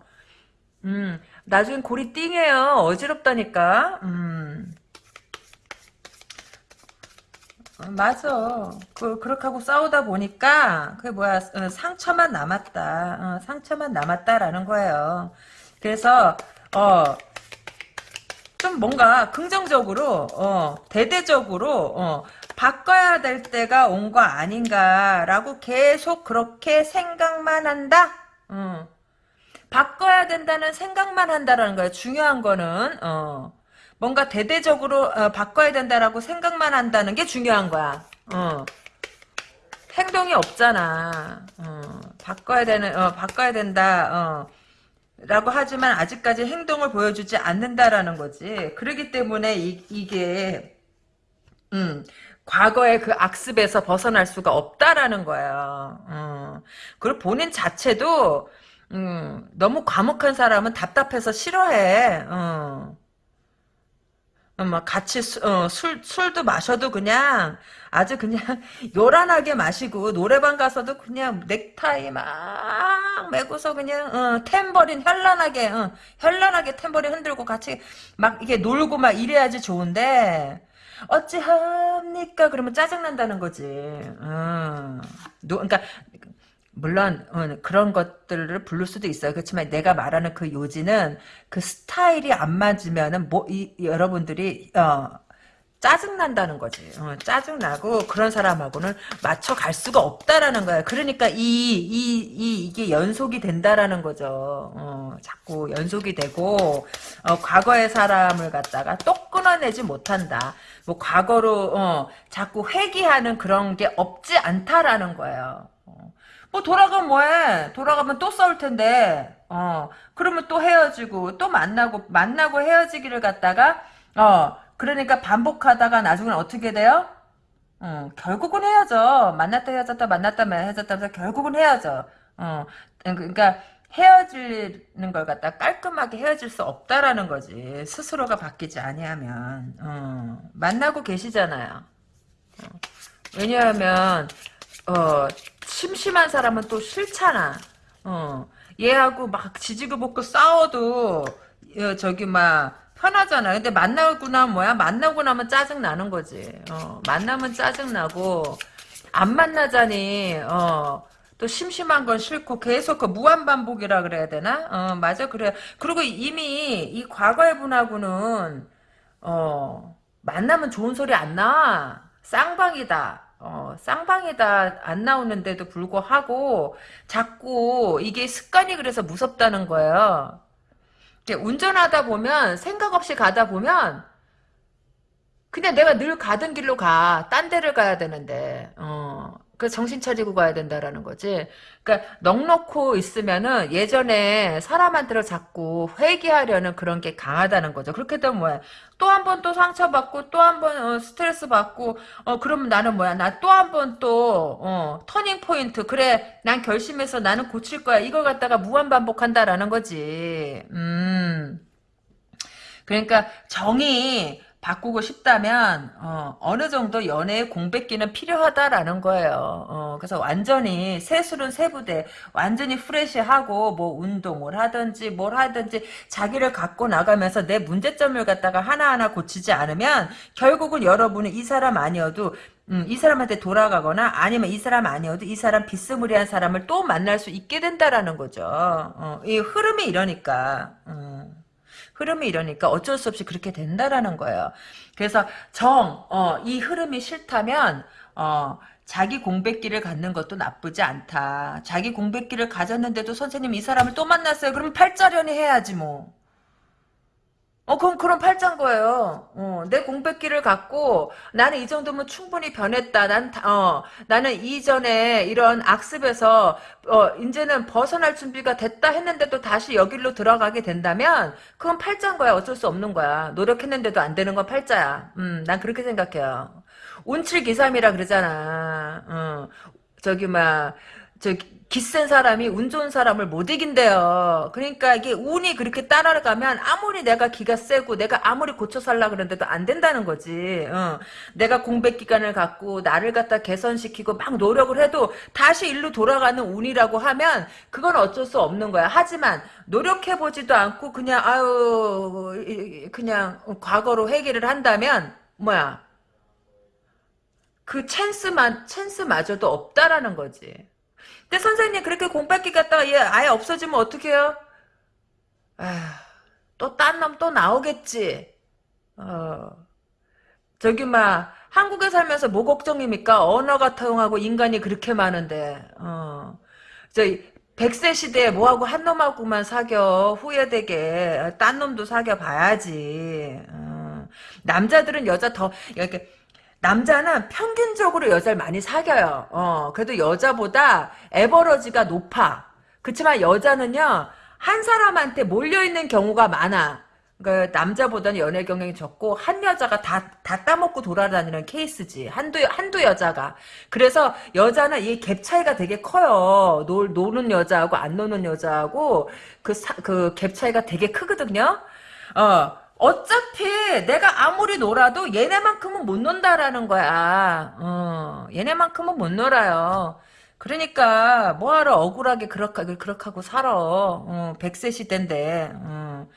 음, 나중엔 골이 띵해요. 어지럽다니까. 음. 어, 맞아. 그, 그렇게 하고 싸우다 보니까, 그게 뭐야, 어, 상처만 남았다. 어, 상처만 남았다라는 거예요. 그래서, 어, 좀 뭔가 긍정적으로, 어, 대대적으로, 어, 바꿔야 될 때가 온 거 아닌가라고 계속 그렇게 생각만 한다? 어. 바꿔야 된다는 생각만 한다라는 거예요. 중요한 거는 어, 뭔가 대대적으로 어, 바꿔야 된다라고 생각만 한다는 게 중요한 거야. 어. 행동이 없잖아. 어, 바꿔야 되는 어, 바꿔야 된다. 어. 라고 하지만 아직까지 행동을 보여주지 않는다라는 거지. 그러기 때문에 이, 이게 음, 과거의 그 악습에서 벗어날 수가 없다라는 거예요. 어. 그리고 본인 자체도 음, 너무 과묵한 사람은 답답해서 싫어해. 어. 어, 막 같이 수, 어, 술 술도 마셔도 그냥 아주 그냥 요란하게 마시고 노래방 가서도 그냥 넥타이 막 메고서 그냥 어, 탬버린 현란하게 어, 현란하게 탬버린 흔들고 같이 막 이게 놀고 막 이래야지 좋은데 어찌합니까? 그러면 짜증 난다는 거지. 어. 노, 그러니까 물론 어, 그런 것들을 부를 수도 있어요. 그렇지만 내가 말하는 그 요지는 그 스타일이 안 맞으면은 뭐 이, 여러분들이 어, 짜증 난다는 거지. 어, 짜증 나고 그런 사람하고는 맞춰 갈 수가 없다라는 거야. 그러니까 이 이 이 이, 게 연속이 된다라는 거죠. 어, 자꾸 연속이 되고 어, 과거의 사람을 갖다가 또 끊어내지 못한다. 뭐 과거로 어, 자꾸 회귀하는 그런 게 없지 않다라는 거예요. 뭐 돌아가면 뭐해? 돌아가면 또 싸울 텐데. 어. 그러면 또 헤어지고 또 만나고 만나고 헤어지기를 갖다가 어. 그러니까 반복하다가 나중엔 어떻게 돼요? 어, 결국은 헤어져. 만났다 헤어졌다 만났다 헤어졌다 하면서 결국은 헤어져. 어. 그러니까 헤어지는 걸 갖다 깔끔하게 헤어질 수 없다라는 거지. 스스로가 바뀌지 아니하면. 어. 만나고 계시잖아요. 어. 왜냐하면 어, 심심한 사람은 또 싫잖아. 어, 얘하고 막 지지고 볶고 싸워도, 어, 저기, 막, 편하잖아. 근데 만나고 나면 뭐야? 만나고 나면 짜증 나는 거지. 어, 만나면 짜증 나고, 안 만나자니, 어, 또 심심한 건 싫고, 계속 그 무한 반복이라 그래야 되나? 어, 맞아, 그래. 그리고 이미 이 과거의 분하고는, 어, 만나면 좋은 소리 안 나. 쌍방이다. 어. 쌍방이다 안 나오는데도 불구하고 자꾸 이게 습관이 그래서 무섭다는 거예요. 운전하다 보면 생각 없이 가다 보면 그냥 내가 늘 가던 길로 가. 딴 데를 가야 되는데. 어. 그 정신 차리고 가야 된다라는 거지. 그러니까 넉넉고 있으면은 예전에 사람한테로 자꾸 회귀하려는 그런 게 강하다는 거죠. 그렇게 되면 뭐야? 또 한 번 또 상처받고 또 한 번 어, 스트레스 받고 어 그러면 나는 뭐야? 나 또 한 번또 어, 터닝 포인트. 그래. 난 결심해서 나는 고칠 거야. 이걸 갖다가 무한 반복한다라는 거지. 음. 그러니까 정이 바꾸고 싶다면 어, 느 정도 연애의 공백기는 필요하다라는 거예요. 어, 그래서 완전히 세술은 세부대 완전히 프레시하고 뭐 운동을 하든지 뭘 하든지 자기를 갖고 나가면서 내 문제점을 갖다가 하나하나 고치지 않으면 결국은 여러분은 이 사람 아니어도 음, 이 사람한테 돌아가거나 아니면 이 사람 아니어도 이 사람 비스무리한 사람을 또 만날 수 있게 된다라는 거죠. 어, 이 흐름이 이러니까. 음. 흐름이 이러니까 어쩔 수 없이 그렇게 된다라는 거예요. 그래서 정, 어, 이 흐름이 싫다면, 어, 자기 공백기를 갖는 것도 나쁘지 않다. 자기 공백기를 가졌는데도 선생님 이 사람을 또 만났어요. 그러면 팔자련이 해야지 뭐. 어, 그럼, 그럼 팔짱 거예요. 어, 내 공백기를 갖고, 나는 이 정도면 충분히 변했다. 난, 어, 나는 이전에 이런 악습에서, 어, 이제는 벗어날 준비가 됐다 했는데도 다시 여기로 들어가게 된다면, 그건 팔짱 거야. 어쩔 수 없는 거야. 노력했는데도 안 되는 건 팔자야. 음, 난 그렇게 생각해요. 운칠기삼이라 그러잖아. 어, 저기, 막, 저기, 기센 사람이 운 좋은 사람을 못 이긴대요. 그러니까 이게 운이 그렇게 따라가면 아무리 내가 기가 세고 내가 아무리 고쳐 살라 그러는데도 안 된다는 거지. 어. 내가 공백 기간을 갖고 나를 갖다 개선시키고 막 노력을 해도 다시 일로 돌아가는 운이라고 하면 그건 어쩔 수 없는 거야. 하지만 노력해 보지도 않고 그냥 아유 그냥 과거로 회귀를 한다면 뭐야? 그 찬스만 찬스마저도 없다라는 거지. 근데 선생님 그렇게 공백기 갖다가 얘 아예 없어지면 어떡해요? 또 딴 놈 또 나오겠지. 어. 저기 막 한국에 살면서 뭐 걱정입니까? 언어가 통하고 인간이 그렇게 많은데. 어. 저 100세 시대에 뭐하고 한 놈하고만 사겨 후회되게 딴 놈도 사겨 봐야지. 어. 남자들은 여자 더 이렇게 남자는 평균적으로 여자를 많이 사겨요. 어, 그래도 여자보다 에버러지가 높아. 그렇지만 여자는요, 한 사람한테 몰려있는 경우가 많아. 그 남자보다는 연애 경력이 적고 한 여자가 다 다 따먹고 돌아다니는 케이스지 한두 한두 여자가 그래서 여자는 이 갭 차이가 되게 커요 놀 노는 여자하고 안 노는 여자하고 그 그 갭 차이가 되게 크거든요 어 어차피 내가 아무리 놀아도 얘네만큼은 못 논다라는 거야. 어, 얘네만큼은 못 놀아요. 그러니까 뭐하러 억울하게 그렇게 그렇게 하고 살아. 어, 100세 시대인데. 어,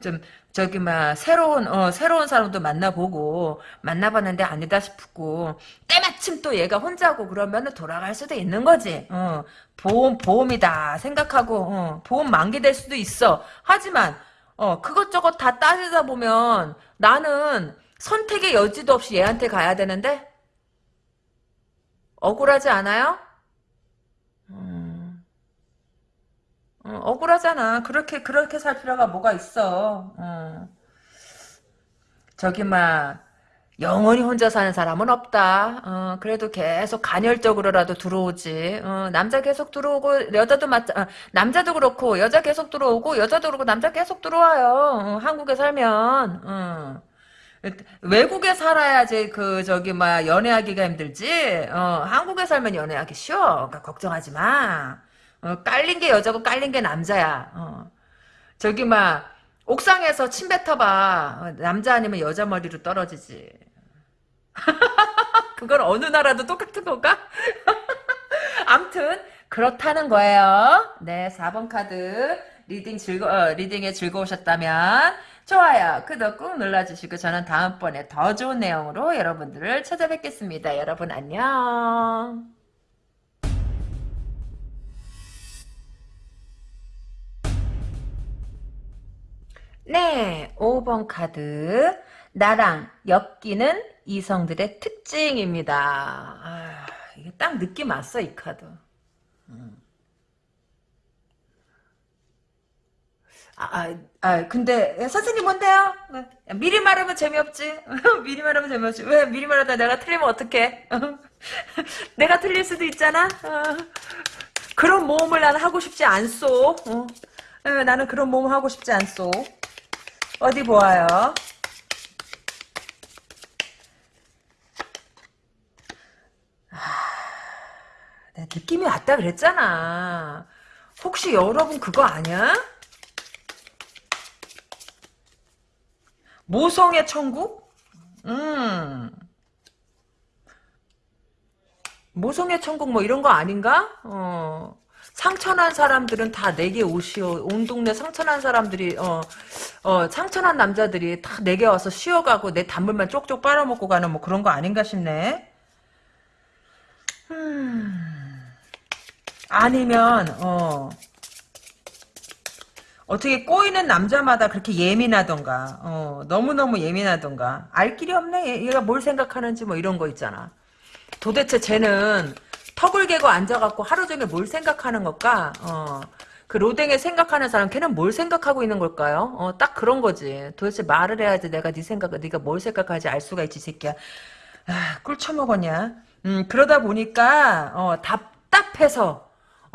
좀 저기 막 새로운 어, 새로운 사람도 만나보고 만나봤는데 아니다 싶고 때마침 또 얘가 혼자고 그러면은 돌아갈 수도 있는 거지. 어, 보험 보험이다 생각하고 어, 보험 만기될 수도 있어. 하지만 어, 그것저것 다 따지다 보면 나는 선택의 여지도 없이 얘한테 가야 되는데? 억울하지 않아요? 음, 어, 억울하잖아. 그렇게, 그렇게 살 필요가 뭐가 있어. 어. 저기, 막, 영원히 혼자 사는 사람은 없다. 어, 그래도 계속 간헐적으로라도 들어오지. 어, 남자 계속 들어오고 여자도 맞 어, 남자도 그렇고 여자 계속 들어오고 여자도 그렇고 남자 계속 들어와요. 어, 한국에 살면. 어. 외국에 살아야지 그 저기 막 연애하기가 힘들지. 어, 한국에 살면 연애하기 쉬워. 그러니까 걱정하지 마. 어, 깔린 게 여자고 깔린 게 남자야. 어. 저기 막 옥상에서 침 뱉어봐. 남자 아니면 여자 머리로 떨어지지. 그건 어느 나라도 똑같은 건가? 암튼 그렇다는 거예요. 네, 4번 카드 reading 즐거 어, reading에 즐거우셨다면 좋아요, 구독 꾹 눌러주시고 저는 다음번에 더 좋은 내용으로 여러분들을 찾아뵙겠습니다. 여러분 안녕. 네, 5번 카드. 나랑 엮이는 이성들의 특징입니다. 아, 이게 딱 느낌 왔어, 이 카드. 아, 아, 아, 근데, 선생님 뭔데요? 야, 미리 말하면 재미없지. 미리 말하면 재미없지. 왜 미리 말하다 내가 틀리면 어떡해? 내가 틀릴 수도 있잖아? 어. 그런 모험을 나는 하고 싶지 않소. 어. 에, 나는 그런 모험 하고 싶지 않소. 어디 보아요. 느낌이 왔다 그랬잖아. 혹시 여러분 그거 아니야? 모성의 천국? 음. 모성의 천국 뭐 이런 거 아닌가? 어. 상처난 사람들은 다 내게 오시오. 온 동네 상처난 사람들이 어, 어 상처난 남자들이 다 내게 와서 쉬어가고 내 단물만 쪽쪽 빨아먹고 가는 뭐 그런 거 아닌가 싶네. 음. 아니면 어 어떻게 꼬이는 남자마다 그렇게 예민하던가 어 너무너무 예민하던가 알 길이 없네 얘, 얘가 뭘 생각하는지 뭐 이런 거 있잖아 도대체 쟤는 턱을 개고 앉아갖고 하루 종일 뭘 생각하는 걸까 어 그 로댕에 생각하는 사람 걔는 뭘 생각하고 있는 걸까요? 어, 딱 그런 거지. 도대체 말을 해야지 내가 네 생각을 네가 뭘 생각하지 알 수가 있지, 이 새끼야. 아, 꿀 처먹었냐? 음, 그러다 보니까 어, 답답해서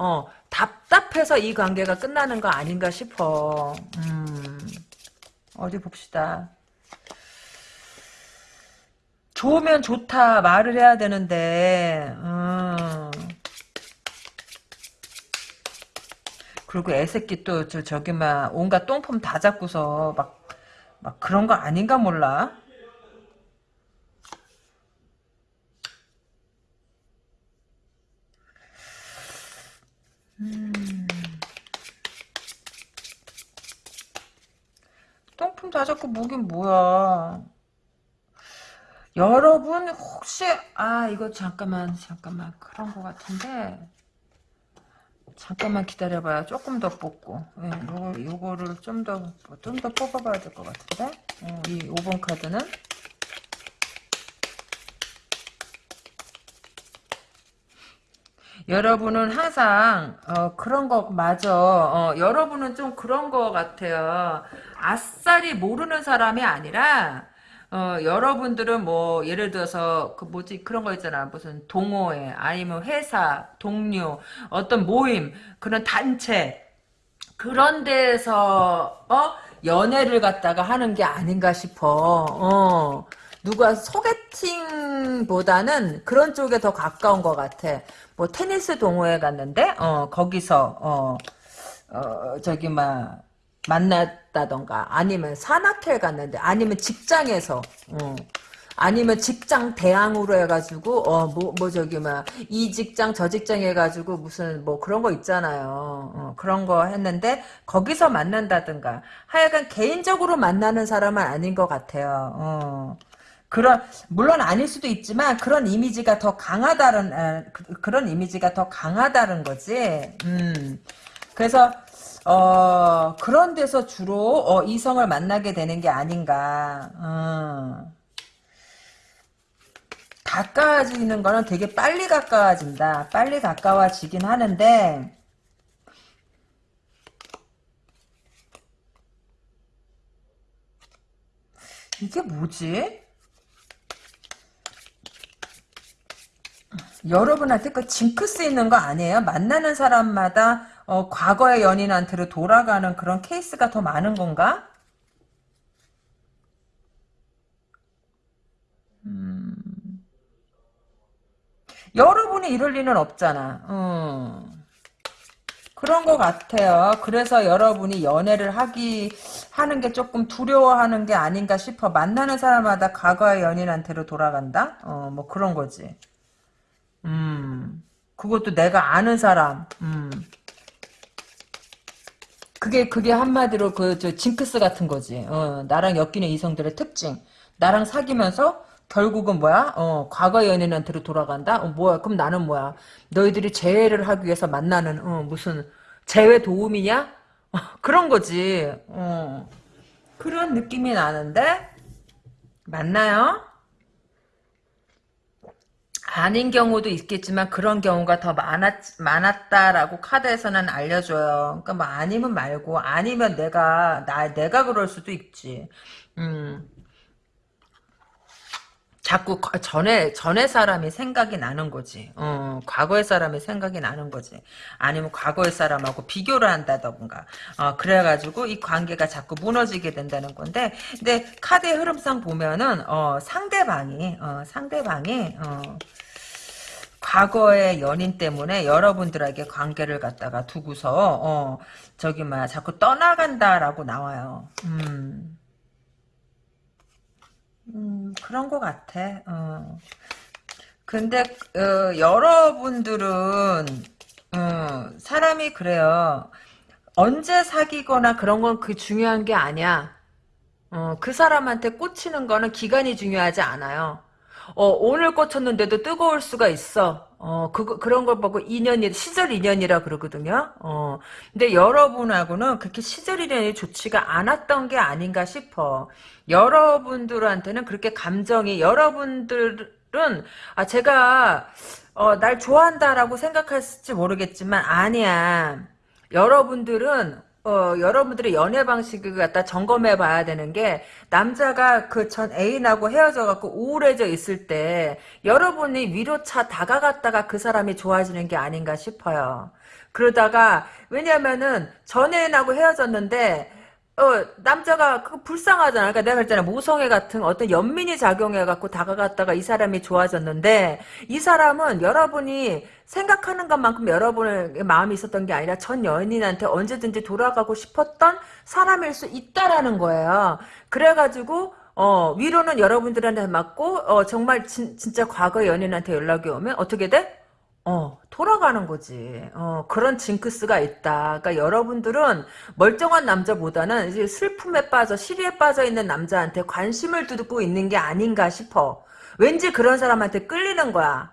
어, 답답해서 이 관계가 끝나는 거 아닌가 싶어. 음, 어디 봅시다. 좋으면 좋다 말을 해야 되는데, 음. 그리고 애새끼 또, 저, 저기, 막, 온갖 똥폼 다 잡고서, 막, 막 그런 거 아닌가 몰라? 똥품 다 잡고 뭐긴 뭐야. 여러분 혹시 아 이거 잠깐만 잠깐만. 그런 거 같은데. 잠깐만 기다려봐요. 조금 더 뽑고. 예, 요거, 요거를 좀 더 좀 더 뽑아봐야 될 것 같은데. 어, 이 5번 카드는 여러분은 항상 어, 그런 거 맞아. 어, 여러분은 좀 그런 거 같아요. 아싸리 모르는 사람이 아니라 어, 여러분들은 뭐 예를 들어서 그 뭐지 그런 거 있잖아. 무슨 동호회 아니면 회사, 동료, 어떤 모임, 그런 단체 그런 데서 어 연애를 갖다가 하는 게 아닌가 싶어. 어. 누가 소개팅보다는 그런 쪽에 더 가까운 것 같아. 뭐 테니스 동호회 갔는데 어 거기서 어, 어 저기 막 만났다던가 아니면 산악회 갔는데 아니면 직장에서 어. 아니면 직장 대항으로 해가지고 어뭐뭐 저기 막 이 직장 저 직장 해가지고 무슨 뭐 그런 거 있잖아요 어, 그런 거 했는데 거기서 만난다든가 하여간 개인적으로 만나는 사람은 아닌 것 같아요 어. 그런 물론 아닐 수도 있지만 그런 이미지가 더 강하다는 아, 그, 그런 이미지가 더 강하다는 거지 음 그래서 어, 그런 데서 주로 어, 이성을 만나게 되는 게 아닌가. 어. 가까워지는 거는 되게 빨리 가까워진다. 빨리 가까워지긴 하는데 이게 뭐지? 여러분한테 그 징크스 있는 거 아니에요? 만나는 사람마다 어, 과거의 연인한테로 돌아가는 그런 케이스가 더 많은 건가? 음. 여러분이 이럴 리는 없잖아. 음. 그런 것 같아요. 그래서 여러분이 연애를 하기 하는 게 조금 두려워하는 게 아닌가 싶어. 만나는 사람마다 과거의 연인한테로 돌아간다. 어, 뭐 그런 거지. 음. 그것도 내가 아는 사람. 음. 그게 그게 한마디로 그 저 징크스 같은 거지. 어, 나랑 엮이는 이성들의 특징. 나랑 사귀면서 결국은 뭐야? 어, 과거 연인한테로 돌아간다. 어, 뭐야? 그럼 나는 뭐야? 너희들이 재회를 하기 위해서 만나는 어, 무슨 재회 도움이냐? 어, 그런 거지. 어. 그런 느낌이 나는데 맞나요? 아닌 경우도 있겠지만 그런 경우가 더 많았, 많았다라고 카드에서는 알려줘요. 그러니까 뭐 아니면 말고 아니면 내가 나 내가 그럴 수도 있지. 음. 자꾸 전에 전에 사람이 생각이 나는 거지. 어, 과거의 사람이 생각이 나는 거지. 아니면 과거의 사람하고 비교를 한다던가. 어, 그래가지고 이 관계가 자꾸 무너지게 된다는 건데, 근데 카드의 흐름상 보면은 어, 상대방이 어, 상대방이 어, 과거의 연인 때문에 여러분들에게 관계를 갖다가 두고서 어, 저기 막 자꾸 떠나간다라고 나와요. 음. 음, 그런 것 같아. 어. 근데 어, 여러분들은 어, 사람이 그래요. 언제 사귀거나 그런 건 그 중요한 게 아니야. 어, 그 사람한테 꽂히는 거는 기간이 중요하지 않아요. 어, 오늘 꽂혔는데도 뜨거울 수가 있어. 어, 그, 그런 걸 보고 인연이, 시절 인연이라 그러거든요. 어, 근데 여러분하고는 그렇게 시절 인연이 좋지가 않았던 게 아닌가 싶어. 여러분들한테는 그렇게 감정이, 여러분들은, 아, 제가, 어, 날 좋아한다라고 생각할지 모르겠지만, 아니야. 여러분들은 어, 여러분들의 연애 방식을 갖다 점검해 봐야 되는 게, 남자가 그 전 애인하고 헤어져 갖고 우울해져 있을 때, 여러분이 위로차 다가갔다가 그 사람이 좋아지는 게 아닌가 싶어요. 그러다가, 왜냐면은, 전 애인하고 헤어졌는데, 어, 남자가 그 불쌍하잖아. 그러니까 내가 그랬잖아. 모성애 같은 어떤 연민이 작용해 갖고 다가갔다가 이 사람이 좋아졌는데, 이 사람은 여러분이 생각하는 것만큼 여러분의 마음이 있었던 게 아니라 전 연인한테 언제든지 돌아가고 싶었던 사람일 수 있다라는 거예요. 그래 가지고, 어, 위로는 여러분들한테 맞고, 어, 정말 진, 진짜 과거 연인한테 연락이 오면 어떻게 돼? 어, 돌아가는 거지. 어, 그런 징크스가 있다. 그러니까 여러분들은 멀쩡한 남자보다는 이제 슬픔에 빠져, 시리에 빠져 있는 남자한테 관심을 두고 있는 게 아닌가 싶어. 왠지 그런 사람한테 끌리는 거야.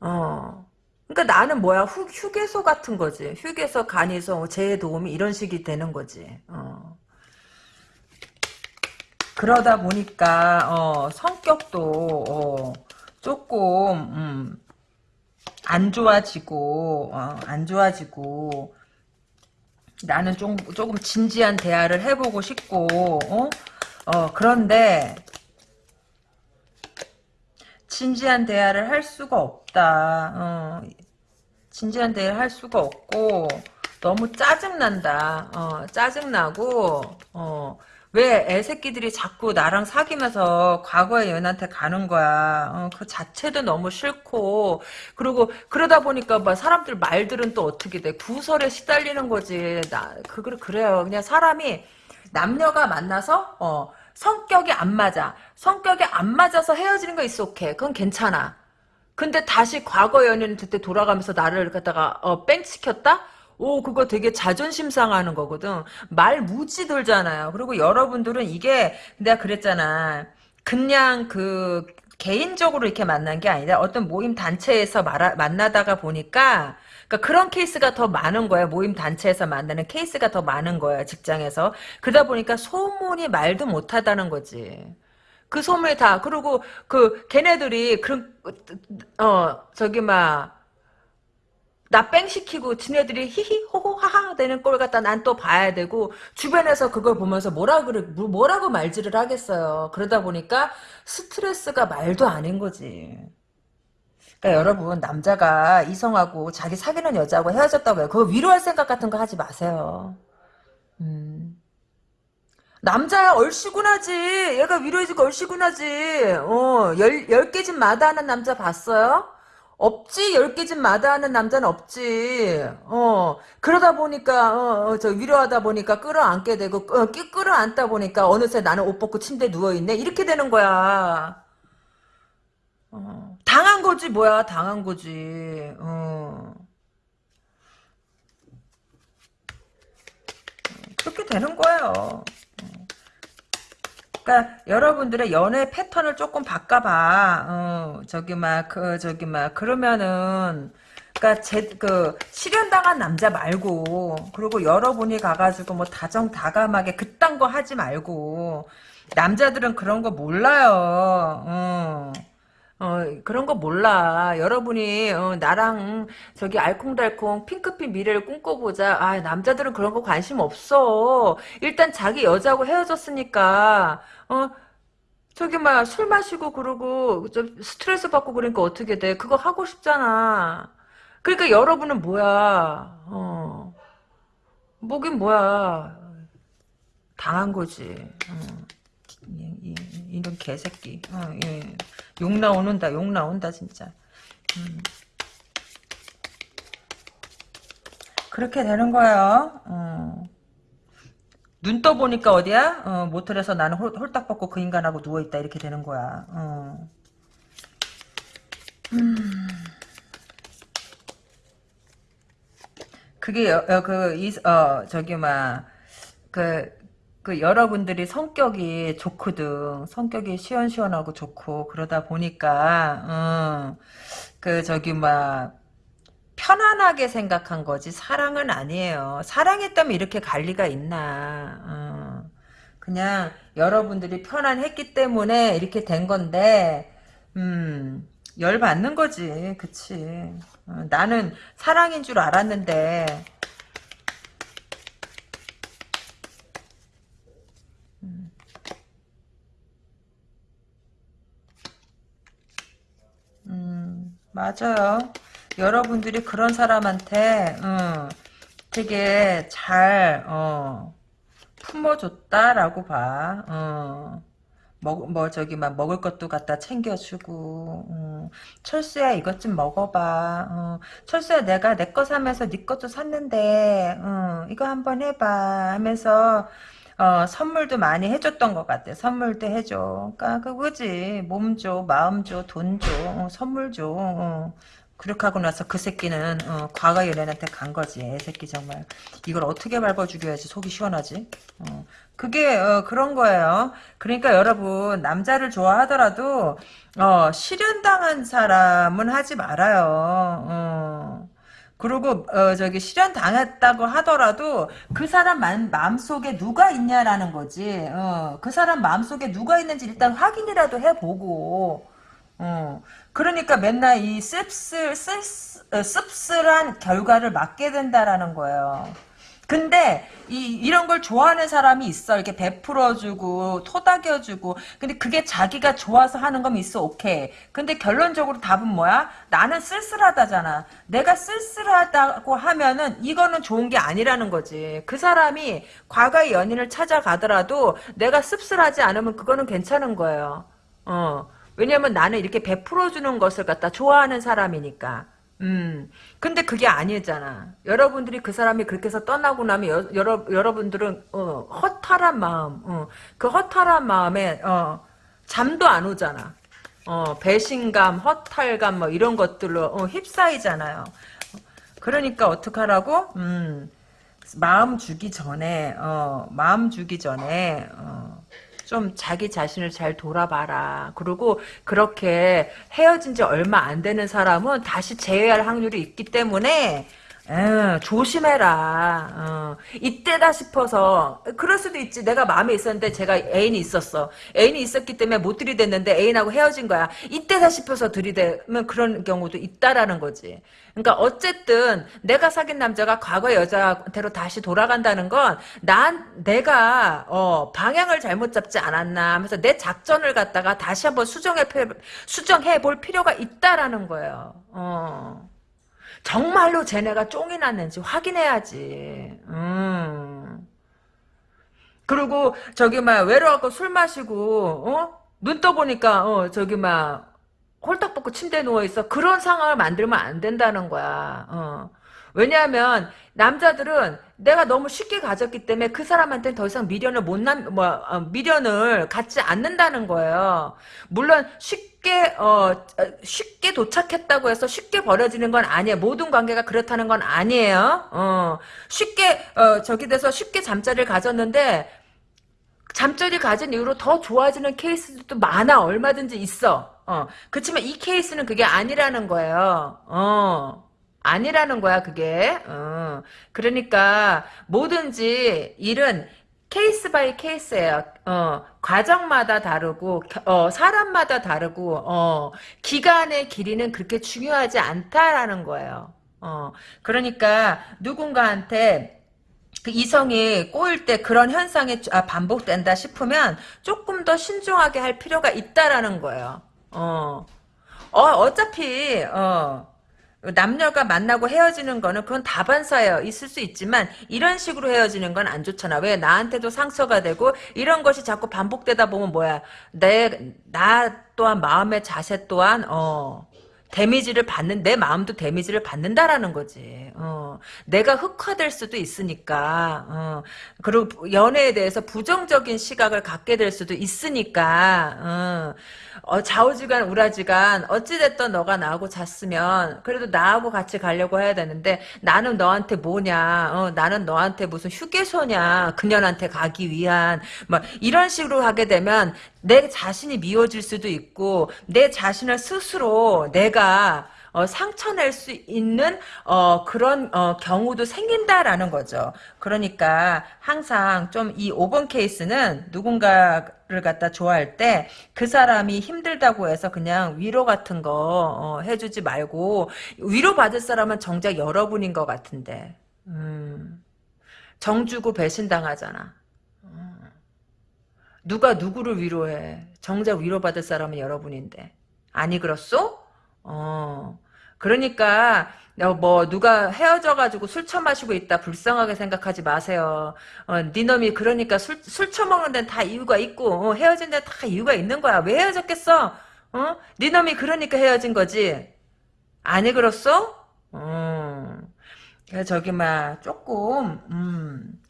어. 그러니까 나는 뭐야, 휴, 휴게소 같은 거지. 휴게소, 간이소, 재해 도우미 이런 식이 되는 거지. 어. 그러다 보니까 어, 성격도 어, 조금 음, 안 좋아지고 어, 안 좋아지고 나는 좀 조금 진지한 대화를 해보고 싶고 어, 어 그런데 진지한 대화를 할 수가 없다. 어, 진지한 대화를 할 수가 없고 너무 짜증난다. 어, 짜증나고 어, 왜 애새끼들이 자꾸 나랑 사귀면서 과거의 연한테 가는 거야. 어, 그 자체도 너무 싫고 그리고 그러다 보니까 뭐 사람들 말들은 또 어떻게 돼? 구설에 시달리는 거지. 나그 그래요. 그냥 사람이 남녀가 만나서 어, 성격이 안 맞아. 성격이 안 맞아서 헤어지는 거 있어 오케이. 그건 괜찮아. 근데 다시 과거 연인 그때 돌아가면서 나를 갖다가 어, 뺑 시켰다? 오, 그거 되게 자존심 상하는 거거든. 말 무지 돌잖아요. 그리고 여러분들은 이게 내가 그랬잖아. 그냥 그 개인적으로 이렇게 만난 게 아니라 어떤 모임 단체에서 말하, 만나다가 보니까 그러니까 그런 케이스가 더 많은 거야. 모임 단체에서 만나는 케이스가 더 많은 거야. 직장에서. 그러다 보니까 소문이 말도 못하다는 거지. 그 소문이 다 그리고 그 걔네들이 그런 어 저기 막 나 뺑 시키고 지네들이 히히 호호 하하 되는 꼴 갖다 난 또 봐야 되고 주변에서 그걸 보면서 뭐라 그래 뭐라고 말질을 하겠어요. 그러다 보니까 스트레스가 말도 아닌 거지. 그러니까 여러분 남자가 이성하고 자기 사귀는 여자하고 헤어졌다고 해요. 그거 위로할 생각 같은 거 하지 마세요. 음. 남자야 얼씨구나지. 얘가 위로해주고 얼씨구나지. 어, 열, 열 개 집 마다하는 남자 봤어요? 없지. 열 개 집 마다하는 남자는 없지. 어, 그러다 보니까, 어, 어, 저 위로하다 보니까 끌어안게 되고, 어, 끌어안다 보니까 어느새 나는 옷 벗고 침대에 누워있네. 이렇게 되는 거야. 어, 당한 거지, 뭐야. 당한 거지. 어. 그렇게 되는 거예요. 그러니까 여러분들의 연애 패턴을 조금 바꿔봐. 어, 저기 막 그 저기 막 그러면은 그러니까 제그 실현당한 남자 말고 그리고 여러분이 가가지고 뭐 다정다감하게 그딴 거 하지 말고 남자들은 그런 거 몰라요. 어. 어, 그런 거 몰라. 여러분이 어, 나랑 저기 알콩달콩 핑크빛 미래를 꿈꿔보자. 아 남자들은 그런 거 관심 없어. 일단 자기 여자하고 헤어졌으니까 어 저기 막 술 마시고 그러고 좀 스트레스 받고 그러니까 어떻게 돼? 그거 하고 싶잖아. 그러니까 여러분은 뭐야? 어 뭐긴 뭐야? 당한 거지. 어. 이런 개새끼. 어, 예. 욕 나오는다, 욕 나온다, 진짜. 음. 그렇게 되는 거예요. 어. 눈 떠보니까 어디야? 어, 모텔에서 나는 홀, 홀딱 벗고 그 인간하고 누워있다. 이렇게 되는 거야. 어. 음. 그게, 여, 여, 그, 이, 어, 저기, 막, 그, 그 여러분들이 성격이 좋거든. 성격이 시원시원하고 좋고 그러다 보니까 음, 그 저기 막 편안하게 생각한 거지 사랑은 아니에요. 사랑했다면 이렇게 갈 리가 있나. 음, 그냥 여러분들이 편안했기 때문에 이렇게 된 건데 음, 열 받는 거지. 그치. 어, 나는 사랑인 줄 알았는데 맞아요. 여러분들이 그런 사람한테, 어, 되게 잘, 어, 품어줬다라고 봐. 어. 먹, 뭐, 저기, 막, 먹을 것도 갖다 챙겨주고, 어. 철수야, 이것 좀 먹어봐. 어. 철수야, 내가 내 거 사면서 네 것도 샀는데, 어, 이거 한번 해봐. 하면서, 어, 선물도 많이 해줬던 것 같아. 선물도 해줘. 그니까, 그거지. 몸 줘, 마음 줘, 돈 줘, 어, 선물 줘. 어. 그렇게 하고 나서 그 새끼는 어, 과거 연애한테 간 거지. 애 새끼 정말. 이걸 어떻게 밟아 죽여야지 속이 시원하지? 어. 그게 어, 그런 거예요. 그러니까 여러분 남자를 좋아하더라도 어, 실현당한 사람은 하지 말아요. 어. 그리고 어 저기 실현 당했다고 하더라도 그 사람 마음, 속에 누가 있냐라는 거지. 어, 그 사람 마음 속에 누가 있는지 일단 확인이라도 해보고. 어, 그러니까 맨날 이 씁쓸, 씁쓸, 어, 씁쓸한 결과를 맞게 된다라는 거예요. 근데 이 이런 걸 좋아하는 사람이 있어. 이렇게 베풀어주고 토닥여주고. 근데 그게 자기가 좋아서 하는 거면 있어. 오케이. 근데 결론적으로 답은 뭐야? 나는 쓸쓸하다잖아. 내가 쓸쓸하다고 하면은 이거는 좋은 게 아니라는 거지. 그 사람이 과거의 연인을 찾아가더라도 내가 씁쓸하지 않으면 그거는 괜찮은 거예요. 어. 왜냐면 나는 이렇게 베풀어주는 것을 갖다 좋아하는 사람이니까. 음. 근데 그게 아니잖아. 여러분들이 그 사람이 그렇게 해서 떠나고 나면 여, 여러, 여러분들은 어, 허탈한 마음, 어, 그 허탈한 마음에 어, 잠도 안 오잖아. 어, 배신감, 허탈감 뭐 이런 것들로 어, 휩싸이잖아요. 그러니까 어떡하라고? 음, 마음 주기 전에 어, 마음 주기 전에 어, 좀 자기 자신을 잘 돌아봐라. 그리고 그렇게 헤어진 지 얼마 안 되는 사람은 다시 재회할 확률이 있기 때문에 에, 조심해라. 어. 이때다 싶어서 그럴 수도 있지. 내가 마음에 있었는데 제가 애인이 있었어. 애인이 있었기 때문에 못 들이댔는데 애인하고 헤어진 거야. 이때다 싶어서 들이대면 그런 경우도 있다라는 거지. 그러니까 어쨌든 내가 사귄 남자가 과거 여자한테로 다시 돌아간다는 건 난 내가 어, 방향을 잘못 잡지 않았나 하면서 내 작전을 갖다가 다시 한번 수정해 수정해 볼 필요가 있다라는 거예요. 어. 정말로 쟤네가 쫑이 났는지 확인해야지. 음. 그리고 저기 막 외로워갖고 술 마시고 어? 눈 떠보니까 어 저기 막 홀딱 벗고 침대에 누워있어. 그런 상황을 만들면 안 된다는 거야. 어. 왜냐하면 남자들은 내가 너무 쉽게 가졌기 때문에 그 사람한테는 더 이상 미련을 못 남, 뭐, 어, 미련을 갖지 않는다는 거예요. 물론 쉽게, 어, 쉽게 도착했다고 해서 쉽게 버려지는 건 아니에요. 모든 관계가 그렇다는 건 아니에요. 어, 쉽게, 어, 저기 돼서 쉽게 잠자리를 가졌는데, 잠자리 가진 이후로 더 좋아지는 케이스도 많아. 얼마든지 있어. 어. 그렇지만 이 케이스는 그게 아니라는 거예요. 어. 아니라는 거야, 그게. 어. 그러니까 뭐든지 일은 case by case예요. 어, 과정마다 다르고 어, 사람마다 다르고 어, 기간의 길이는 그렇게 중요하지 않다라는 거예요. 어, 그러니까 누군가한테 그 이성이 꼬일 때 그런 현상이 아, 반복된다 싶으면 조금 더 신중하게 할 필요가 있다라는 거예요. 어, 어 어차피 어. 남녀가 만나고 헤어지는 거는 그건 다반사예요. 있을 수 있지만 이런 식으로 헤어지는 건 안 좋잖아. 왜 나한테도 상처가 되고 이런 것이 자꾸 반복되다 보면 뭐야? 내 나 또한 마음의 자세 또한 어 데미지를 받는 내 마음도 데미지를 받는다라는 거지. 어, 내가 흑화될 수도 있으니까. 어, 그리고 연애에 대해서 부정적인 시각을 갖게 될 수도 있으니까. 어, 어, 좌우지간 우라지간 어찌됐든 너가 나하고 잤으면 그래도 나하고 같이 가려고 해야 되는데 나는 너한테 뭐냐 어, 나는 너한테 무슨 휴게소냐 그녀한테 가기 위한 뭐 이런 식으로 하게 되면 내 자신이 미워질 수도 있고 내 자신을 스스로 내가 어, 상처낼 수 있는 어, 그런 어, 경우도 생긴다라는 거죠. 그러니까 항상 좀 이 5번 케이스는 누군가 를 갖다 좋아할 때 그 사람이 힘들다고 해서 그냥 위로 같은 거 어, 해주지 말고 위로 받을 사람은 정작 여러분인 것 같은데 음, 정주고 배신당하잖아. 누가 누구를 위로해? 정작 위로받을 사람은 여러분인데. 아니 그렇소? 어. 그러니까 어, 뭐 누가 헤어져가지고 술 처마시고 있다 불쌍하게 생각하지 마세요. 어, 네 놈이 그러니까 술, 술 처먹는 데는 다 이유가 있고 어, 헤어진 데는 다 이유가 있는 거야. 왜 헤어졌겠어? 어? 네 놈이 그러니까 헤어진 거지. 아니 그렇소? 어. 저기 막 조금 음.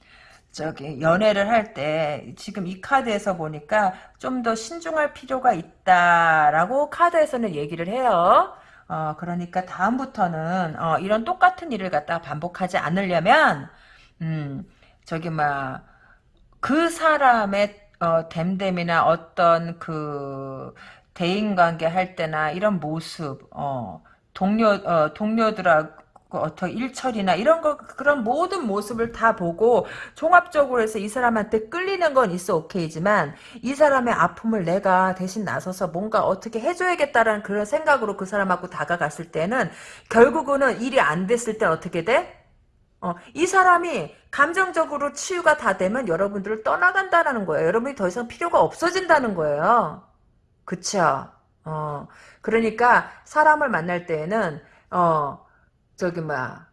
저기 연애를 할 때 지금 이 카드에서 보니까 좀 더 신중할 필요가 있다라고 카드에서는 얘기를 해요. 어, 그러니까 다음부터는 어, 이런 똑같은 일을 갖다가 반복하지 않으려면 음, 저기 막 그 사람의 어, 됨됨이나 어떤 그 대인관계 할 때나 이런 모습 어, 동료 어, 동료들하고 그 어떤 일처리나 이런 거 그런 모든 모습을 다 보고 종합적으로 해서 이 사람한테 끌리는 건 있어 오케이지만 이 사람의 아픔을 내가 대신 나서서 뭔가 어떻게 해줘야겠다라는 그런 생각으로 그 사람하고 다가갔을 때는 결국은 일이 안 됐을 때 어떻게 돼? 어, 이 사람이 감정적으로 치유가 다 되면 여러분들을 떠나간다는 거예요. 여러분이 더 이상 필요가 없어진다는 거예요. 그쵸? 어, 그러니까 사람을 만날 때에는 어, 저기 뭐야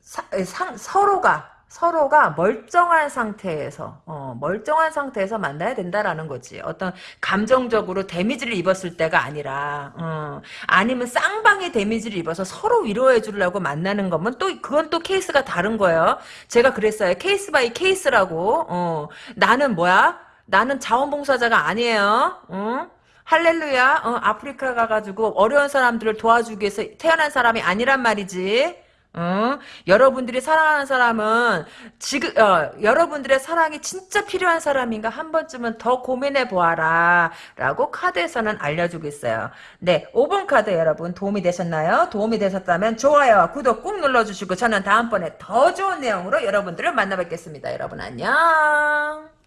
사, 상, 서로가 서로가 멀쩡한 상태에서 어, 멀쩡한 상태에서 만나야 된다라는 거지. 어떤 감정적으로 데미지를 입었을 때가 아니라 어, 아니면 쌍방이 데미지를 입어서 서로 위로해 주려고 만나는 거면 또 그건 또 케이스가 다른 거예요. 제가 그랬어요. case by case라고. 어, 나는 뭐야? 나는 자원봉사자가 아니에요. 어? 할렐루야. 어, 아프리카 가가지고 어려운 사람들을 도와주기 위해서 태어난 사람이 아니란 말이지. 어? 여러분들이 사랑하는 사람은 지금 어, 여러분들의 사랑이 진짜 필요한 사람인가 한 번쯤은 더 고민해 보아라 라고 카드에서는 알려주고 있어요 네 5번 카드 여러분 도움이 되셨나요? 도움이 되셨다면 좋아요 구독 꾹 눌러주시고 저는 다음번에 더 좋은 내용으로 여러분들을 만나 뵙겠습니다 여러분 안녕